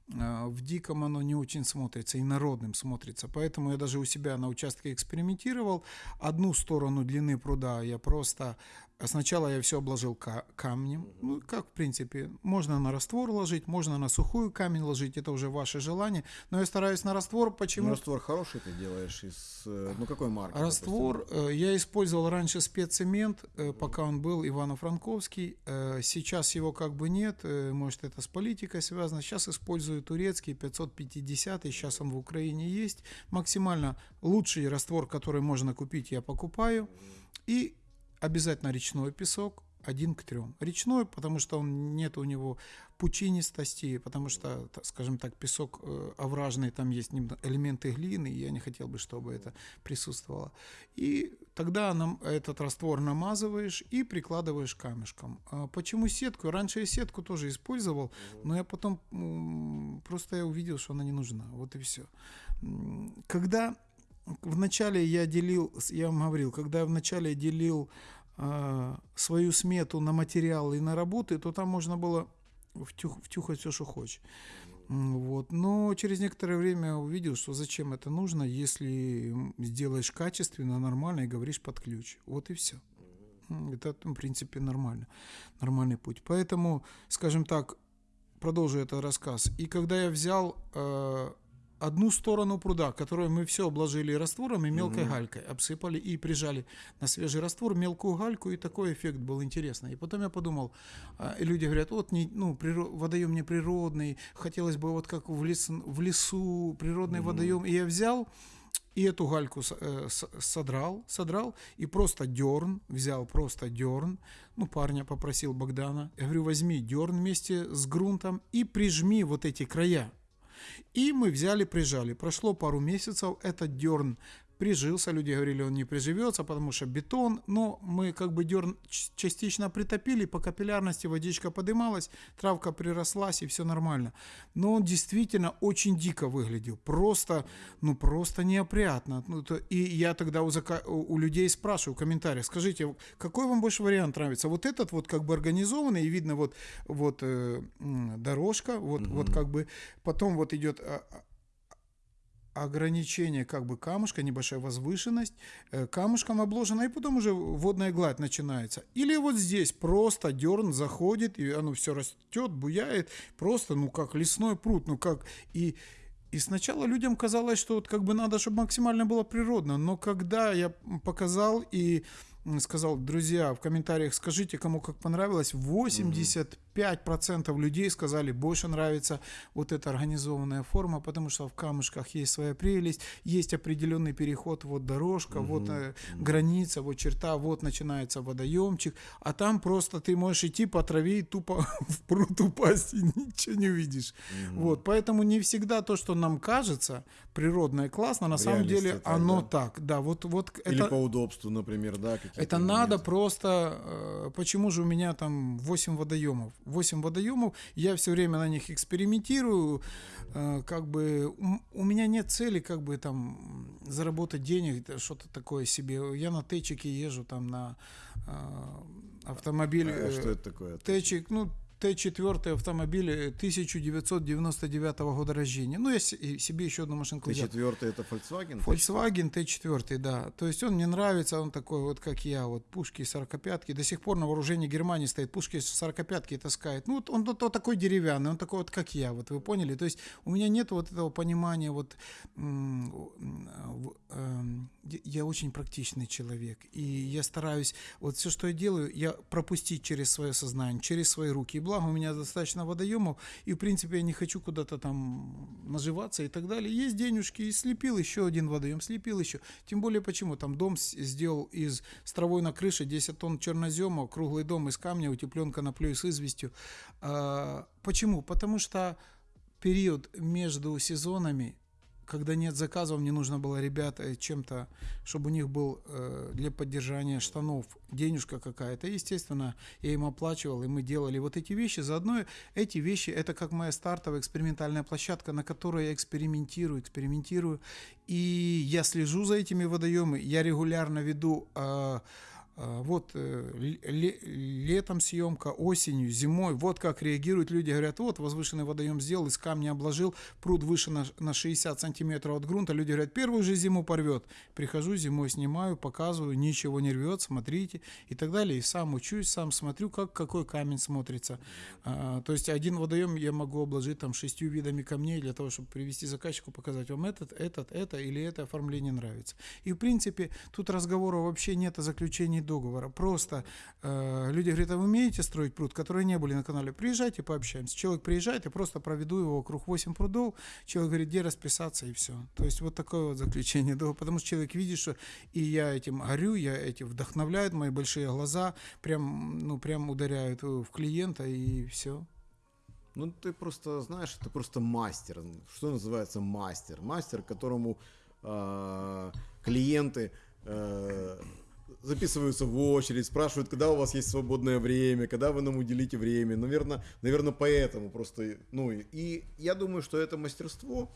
в диком оно не очень смотрится, и народным смотрится. Поэтому я даже у себя на участке экспериментировал. Одну сторону длины пруда я просто а сначала я все обложил камнем. Ну, как, в принципе, можно на раствор ложить, можно на сухую камень ложить, это уже ваше желание. Но я стараюсь на раствор, почему? Ну, раствор хороший ты делаешь из, э, ну, какой марки? Раствор, допустим? Э, я использовал раньше спеццемент, э, пока он был Ивано-Франковский. Сейчас его как бы нет, может, это с политикой связано. Сейчас использую турецкий 550, сейчас он в Украине есть. Максимально лучший раствор, который можно купить, я покупаю. И обязательно речной песок, один к трем. Речной, потому что он нет у него пучинистости, потому что, скажем так, песок э, овражный, там есть элементы глины, и я не хотел бы, чтобы это присутствовало. И тогда нам этот раствор намазываешь и прикладываешь камешком. А почему сетку? Раньше я сетку тоже использовал, но я потом просто я увидел, что она не нужна. Вот и все. Когда вначале я делил, я вам говорил, когда я вначале делил э, свою смету на материалы и на работы, то там можно было втюх, втюхать все, что хочешь. Вот. Но через некоторое время увидел, что зачем это нужно, если сделаешь качественно, нормально и говоришь под ключ. Вот и все. Это, в принципе, нормально. Нормальный путь. Поэтому, скажем так, продолжу этот рассказ. И когда я взял э, одну сторону пруда, которую мы все обложили раствором и мелкой угу. галькой, обсыпали и прижали на свежий раствор мелкую гальку, и такой эффект был интересный. И потом я подумал, а, и люди говорят, вот не, ну, природ, водоем не природный, хотелось бы вот как в, лес, в лесу природный угу. водоем. И я взял и эту гальку э, содрал, содрал и просто дерн, взял просто дерн, ну, парня попросил Богдана, я говорю, возьми дерн вместе с грунтом и прижми вот эти края. И мы взяли, прижали. Прошло пару месяцев, этот дерн прижился. Люди говорили, он не приживется, потому что бетон. Но мы как бы дерн частично притопили, по капиллярности водичка подымалась, травка прирослась и все нормально. Но он действительно очень дико выглядел. Просто, ну просто неопрятно. Ну, то, и я тогда у, зака- у людей спрашиваю в комментариях, скажите, какой вам больше вариант нравится? Вот этот вот как бы организованный, и видно вот, вот э, дорожка, вот, угу. вот как бы, потом вот идет а, а, ограничение как бы камушка, небольшая возвышенность, э, камушком обложена, и потом уже водная гладь начинается. Или вот здесь просто дерн заходит, и оно все растет, буяет, просто, ну, как лесной пруд, ну, как... И, и сначала людям казалось, что вот как бы надо, чтобы максимально было природно, но когда я показал и сказал, друзья, в комментариях скажите, кому как понравилось, 85% людей сказали, больше нравится вот эта организованная форма, потому что в камушках есть своя прелесть, есть определенный переход, вот дорожка, угу. вот э, граница, вот черта, вот начинается водоемчик, а там просто ты можешь идти по траве и тупо в пруд упасть и ничего не увидишь. Угу. Вот, поэтому не всегда то, что нам кажется природно и классно, на самом деле оно да? так, да, вот, вот Или это... по удобству, например, да, это надо просто... Э, почему же у меня там 8 водоемов? 8 водоемов, я все время на них экспериментирую. Э, как бы у меня нет цели как бы там заработать денег, что-то такое себе. Я на течике езжу там на э, автомобиль. А что это такое? Течик, ну, Т4 автомобиль 1999 года рождения. Ну, я себе еще одну машинку взял. Т4 это Volkswagen? Volkswagen Т4, да. То есть он мне нравится, он такой вот, как я, вот пушки 45-ки. До сих пор на вооружении Германии стоит, пушки 45-ки таскает. Ну, вот он вот, вот такой деревянный, он такой вот, как я, вот вы поняли? То есть у меня нет вот этого понимания, вот эм, я очень практичный человек, и я стараюсь, вот все, что я делаю, я пропустить через свое сознание, через свои руки. И благо у меня достаточно водоемов, и в принципе я не хочу куда-то там наживаться и так далее. Есть денежки, и слепил еще один водоем, слепил еще. Тем более почему? Там дом сделал из с травой на крыше, 10 тонн чернозема, круглый дом из камня, утеплен коноплей с известью. А, почему? Потому что период между сезонами когда нет заказов, мне нужно было ребят чем-то, чтобы у них был э, для поддержания штанов денежка какая-то. Естественно, я им оплачивал, и мы делали вот эти вещи. Заодно эти вещи, это как моя стартовая экспериментальная площадка, на которой я экспериментирую, экспериментирую. И я слежу за этими водоемами, я регулярно веду э, вот э, летом съемка, осенью, зимой, вот как реагируют люди, говорят, вот возвышенный водоем сделал, из камня обложил, пруд выше на, на 60 сантиметров от грунта, люди говорят, первую же зиму порвет, прихожу зимой, снимаю, показываю, ничего не рвет, смотрите и так далее, и сам учусь, сам смотрю, как какой камень смотрится, а, то есть один водоем я могу обложить там шестью видами камней для того, чтобы привести заказчику, показать вам этот, этот, это или это оформление нравится, и в принципе тут разговора вообще нет о заключении договора. Просто э, люди говорят, а вы умеете строить пруд, которые не были на канале? Приезжайте, пообщаемся. Человек приезжает, я просто проведу его вокруг 8 прудов. Человек говорит, где расписаться и все. То есть вот такое вот заключение договора. Потому что человек видит, что и я этим горю, я этим вдохновляют, мои большие глаза прям, ну, прям ударяют в клиента и все. Ну, ты просто, знаешь, ты просто мастер. Что называется мастер? Мастер, которому э, клиенты э, записываются в очередь, спрашивают, когда у вас есть свободное время, когда вы нам уделите время. Наверное, наверное поэтому просто, ну, и я думаю, что это мастерство,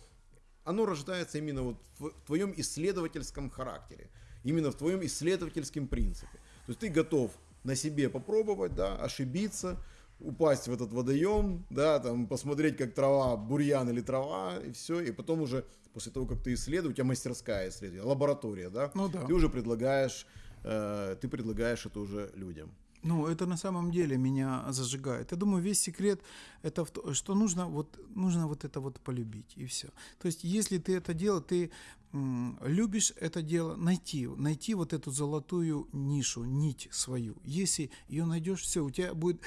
оно рождается именно вот в твоем исследовательском характере, именно в твоем исследовательском принципе. То есть ты готов на себе попробовать, да, ошибиться, упасть в этот водоем, да, там посмотреть, как трава, бурьян или трава, и все, и потом уже после того, как ты исследуешь, у тебя мастерская исследование, лаборатория, да, ну, да. ты уже предлагаешь Э, ты предлагаешь это уже людям. Ну, это на самом деле меня зажигает. Я думаю, весь секрет это в то, что нужно вот, нужно вот это вот полюбить, и все. То есть, если ты это дело, ты любишь это дело, найти, найти вот эту золотую нишу, нить свою. Если ее найдешь, все, у тебя будет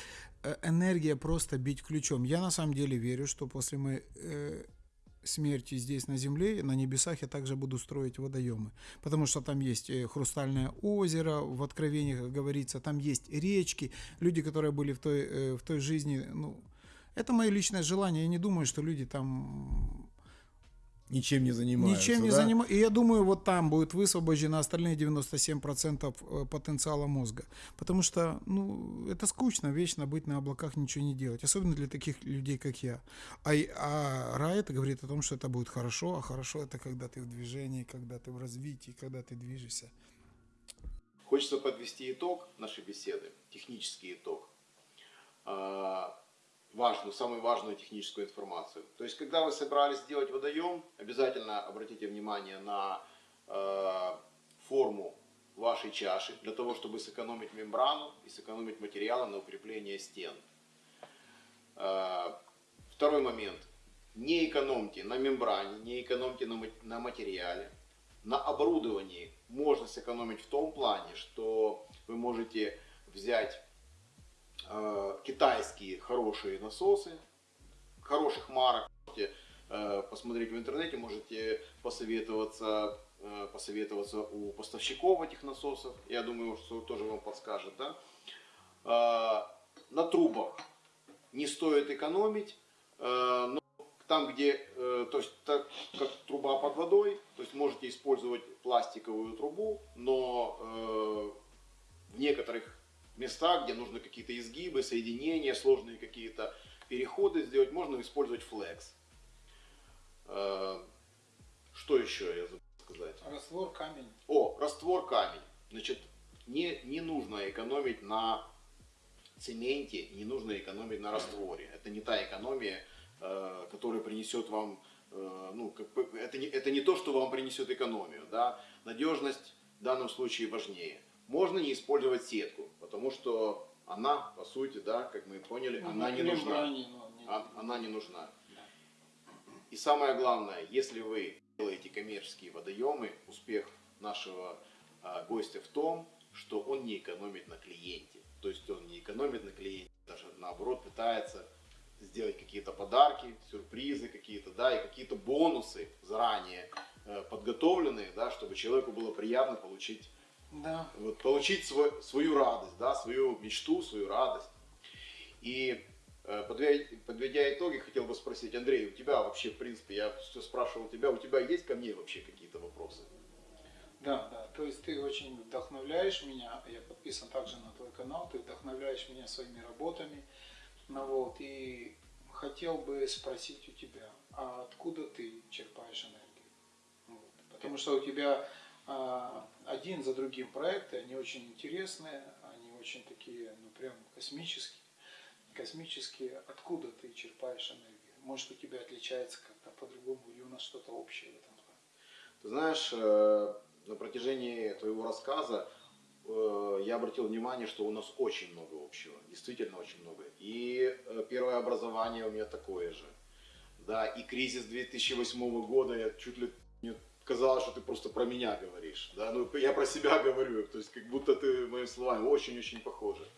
э, энергия просто бить ключом. Я на самом деле верю, что после э, смерти здесь на земле, на небесах я также буду строить водоемы. Потому что там есть э, хрустальное озеро, в откровениях говорится, там есть речки. Люди, которые были в той, э, в той жизни, ну, это мое личное желание. Я не думаю, что люди там Ничем не занимаются. Ничем не да? занимаются. И я думаю, вот там будет высвобождено остальные 97% э, потенциала мозга. Потому что, ну, это скучно, вечно быть на облаках, ничего не делать. Особенно для таких людей, как я. А, а рай это говорит о том, что это будет хорошо, а хорошо это когда ты в движении, когда ты в развитии, когда ты движешься. Хочется подвести итог нашей беседы, технический итог. Важную, самую важную техническую информацию. То есть, когда вы собрались сделать водоем, обязательно обратите внимание на э, форму вашей чаши, для того, чтобы сэкономить мембрану и сэкономить материалы на укрепление стен. Э, Второй момент. Не экономьте на мембране, не экономьте на, на материале. На оборудовании можно сэкономить в том плане, что вы можете взять китайские хорошие насосы, хороших марок, можете э, посмотреть в интернете, можете посоветоваться, э, посоветоваться у поставщиков этих насосов. Я думаю, что тоже вам подскажет. Да? Э, на трубах не стоит экономить, э, но там, где, э, то есть так как труба под водой, то есть можете использовать пластиковую трубу, но э, в некоторых местах, где нужны какие-то изгибы, соединения, сложные какие-то переходы сделать, можно использовать флекс. Э, Что еще я забыл сказать? Раствор, камень. О, раствор камень. Значит, не, не нужно экономить на цементе, не нужно экономить на растворе. Это не та экономия, э, которая принесет вам, э, ну, как бы, это, не, это не то, что вам принесет экономию. Да? Надежность в данном случае важнее. Можно не использовать сетку, потому что она, по сути, да, как мы поняли, она не нужна. А- Она не нужна. И самое главное, если вы делаете коммерческие водоемы, успех нашего а, гостя в том, что он не экономит на клиенте. То есть он не экономит на клиенте, даже наоборот пытается сделать какие-то подарки, сюрпризы какие-то, да, и какие-то бонусы заранее э, подготовленные, да, чтобы человеку было приятно получить Да. вот, получить свой- свою радость, да, свою мечту, свою радость. И э, подведя, подведя итоги, хотел бы спросить, Андрей, у тебя вообще, в принципе, я все спрашивал тебя, у тебя есть ко мне вообще какие-то вопросы? Да, да. То есть ты очень вдохновляешь меня. Я подписан также на твой канал. Ты вдохновляешь меня своими работами. Ну вот. И хотел бы спросить у тебя, а откуда ты черпаешь энергию? Вот. Потому что у тебя один за другим проекты, они очень интересные, они очень такие, ну прям космические. Космические. Откуда ты черпаешь энергию? Может, у тебя отличается как-то по-другому, или у нас что-то общее в этом плане? Ты знаешь, э, на протяжении твоего рассказа э, я обратил внимание, что у нас очень много общего, действительно очень много. И э, первое образование у меня такое же. Да, и кризис 2008 года, я чуть ли мне казалось, что ты просто про меня говоришь. Да? Ну, я про себя говорю, то есть как будто ты моими словами очень-очень похожи.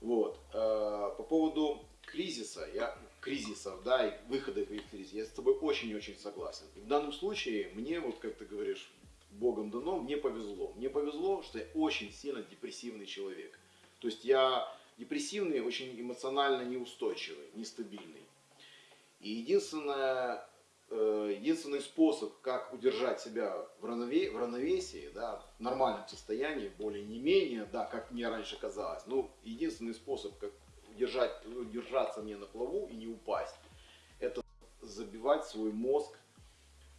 Вот. Э, По поводу кризиса, я, кризисов, да, и выхода из кризиса, я с тобой очень и очень согласен. В данном случае мне, вот как ты говоришь, Богом дано, мне повезло. Мне повезло, что я очень сильно депрессивный человек. То есть я депрессивный, очень эмоционально неустойчивый, нестабильный. И единственное, единственный способ, как удержать себя в, равнове- в равновесии, да, в нормальном состоянии, более не менее, да, как мне раньше казалось, ну, единственный способ, как удержать, удержаться мне на плаву и не упасть, это забивать свой мозг,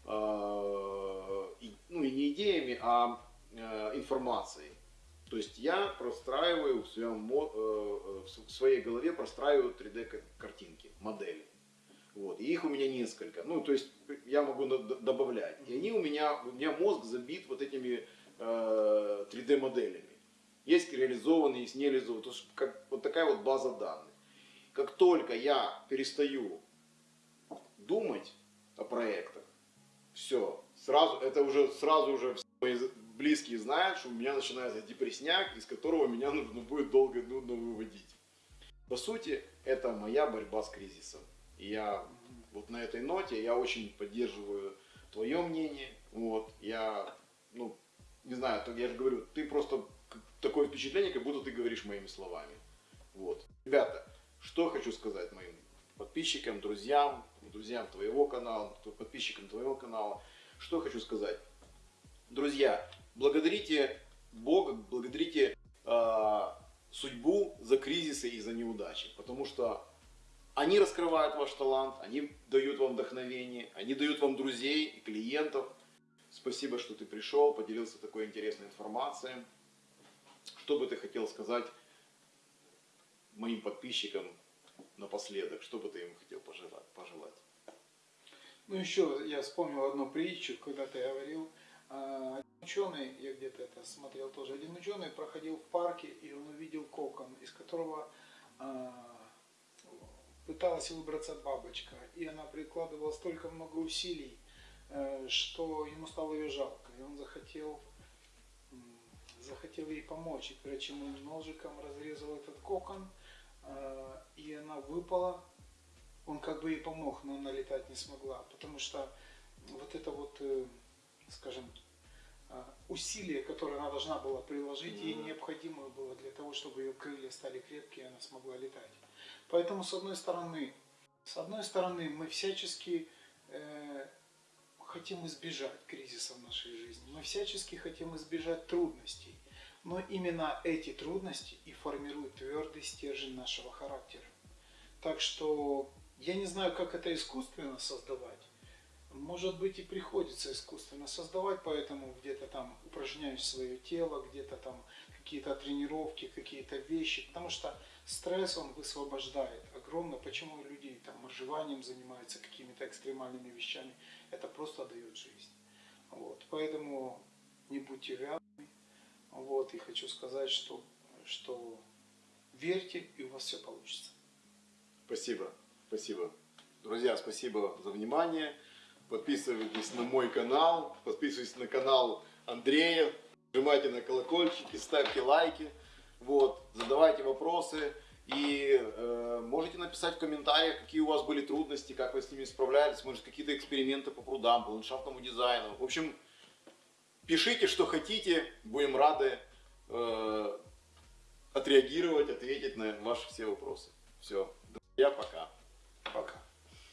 э, и- ну, и не идеями, а э, информацией. То есть я простраиваю в, своем, э, э, в своей голове простраиваю 3D-картинки, модели. Вот. И их у меня несколько. Ну, то есть я могу добавлять. И они у меня, у меня мозг забит вот этими э, 3D-моделями. Есть реализованные, есть нереализованные. То есть как, вот такая вот база данных. Как только я перестаю думать о проектах, все, сразу, это уже сразу уже все мои близкие знают, что у меня начинается депресняк, из которого меня нужно будет долго и нудно выводить. По сути, это моя борьба с кризисом. Я вот на этой ноте, я очень поддерживаю твое мнение. Вот, я, ну, не знаю, я же говорю, ты просто такое впечатление, как будто ты говоришь моими словами. Вот. Ребята, что хочу сказать моим подписчикам, друзьям, друзьям твоего канала, подписчикам твоего канала. Что хочу сказать. Друзья, благодарите Бога, благодарите э, судьбу за кризисы и за неудачи. Потому что они раскрывают ваш талант, они дают вам вдохновение, они дают вам друзей и клиентов. Спасибо, что ты пришел, поделился такой интересной информацией. Что бы ты хотел сказать моим подписчикам напоследок? Что бы ты им хотел пожелать? Ну еще я вспомнил одну притчу, когда ты говорил, а, ученый, я где-то это смотрел тоже, один ученый проходил в парке, и он увидел кокон, из которого а, пыталась выбраться бабочка, и она прикладывала столько много усилий, э, что ему стало ее жалко, и он захотел, захотел ей помочь, и прежде чем он ножиком разрезал этот кокон, э, и она выпала, он как бы ей помог, но она летать не смогла, потому что вот это вот, э, скажем, усилие, которое она должна была приложить, ей необходимо было для того, чтобы ее крылья стали крепкие, и она смогла летать. Поэтому, с одной стороны, с одной стороны мы всячески э, хотим избежать кризиса в нашей жизни, мы всячески хотим избежать трудностей. Но именно эти трудности и формируют твердый стержень нашего характера. Так что я не знаю, как это искусственно создавать. Может быть и приходится искусственно создавать, поэтому где-то там упражняешь свое тело, где-то там какие-то тренировки, какие-то вещи. Потому что Стресс он высвобождает огромно. Почему люди там моржеванием занимаются, какими-то экстремальными вещами. Это просто дает жизнь. Вот. Поэтому не будьте вялыми. Вот. И хочу сказать, что, что верьте, и у вас все получится. Спасибо. Спасибо. Друзья, спасибо за внимание. Подписывайтесь на мой канал, подписывайтесь на канал Андрея, нажимайте на колокольчики, ставьте лайки. Вот, задавайте вопросы и э, можете написать в комментариях, какие у вас были трудности, как вы с ними справлялись, может какие-то эксперименты по прудам, по ландшафтному дизайну. В общем, пишите, что хотите, будем рады э, отреагировать, ответить на ваши все вопросы. Все, друзья, пока. Пока.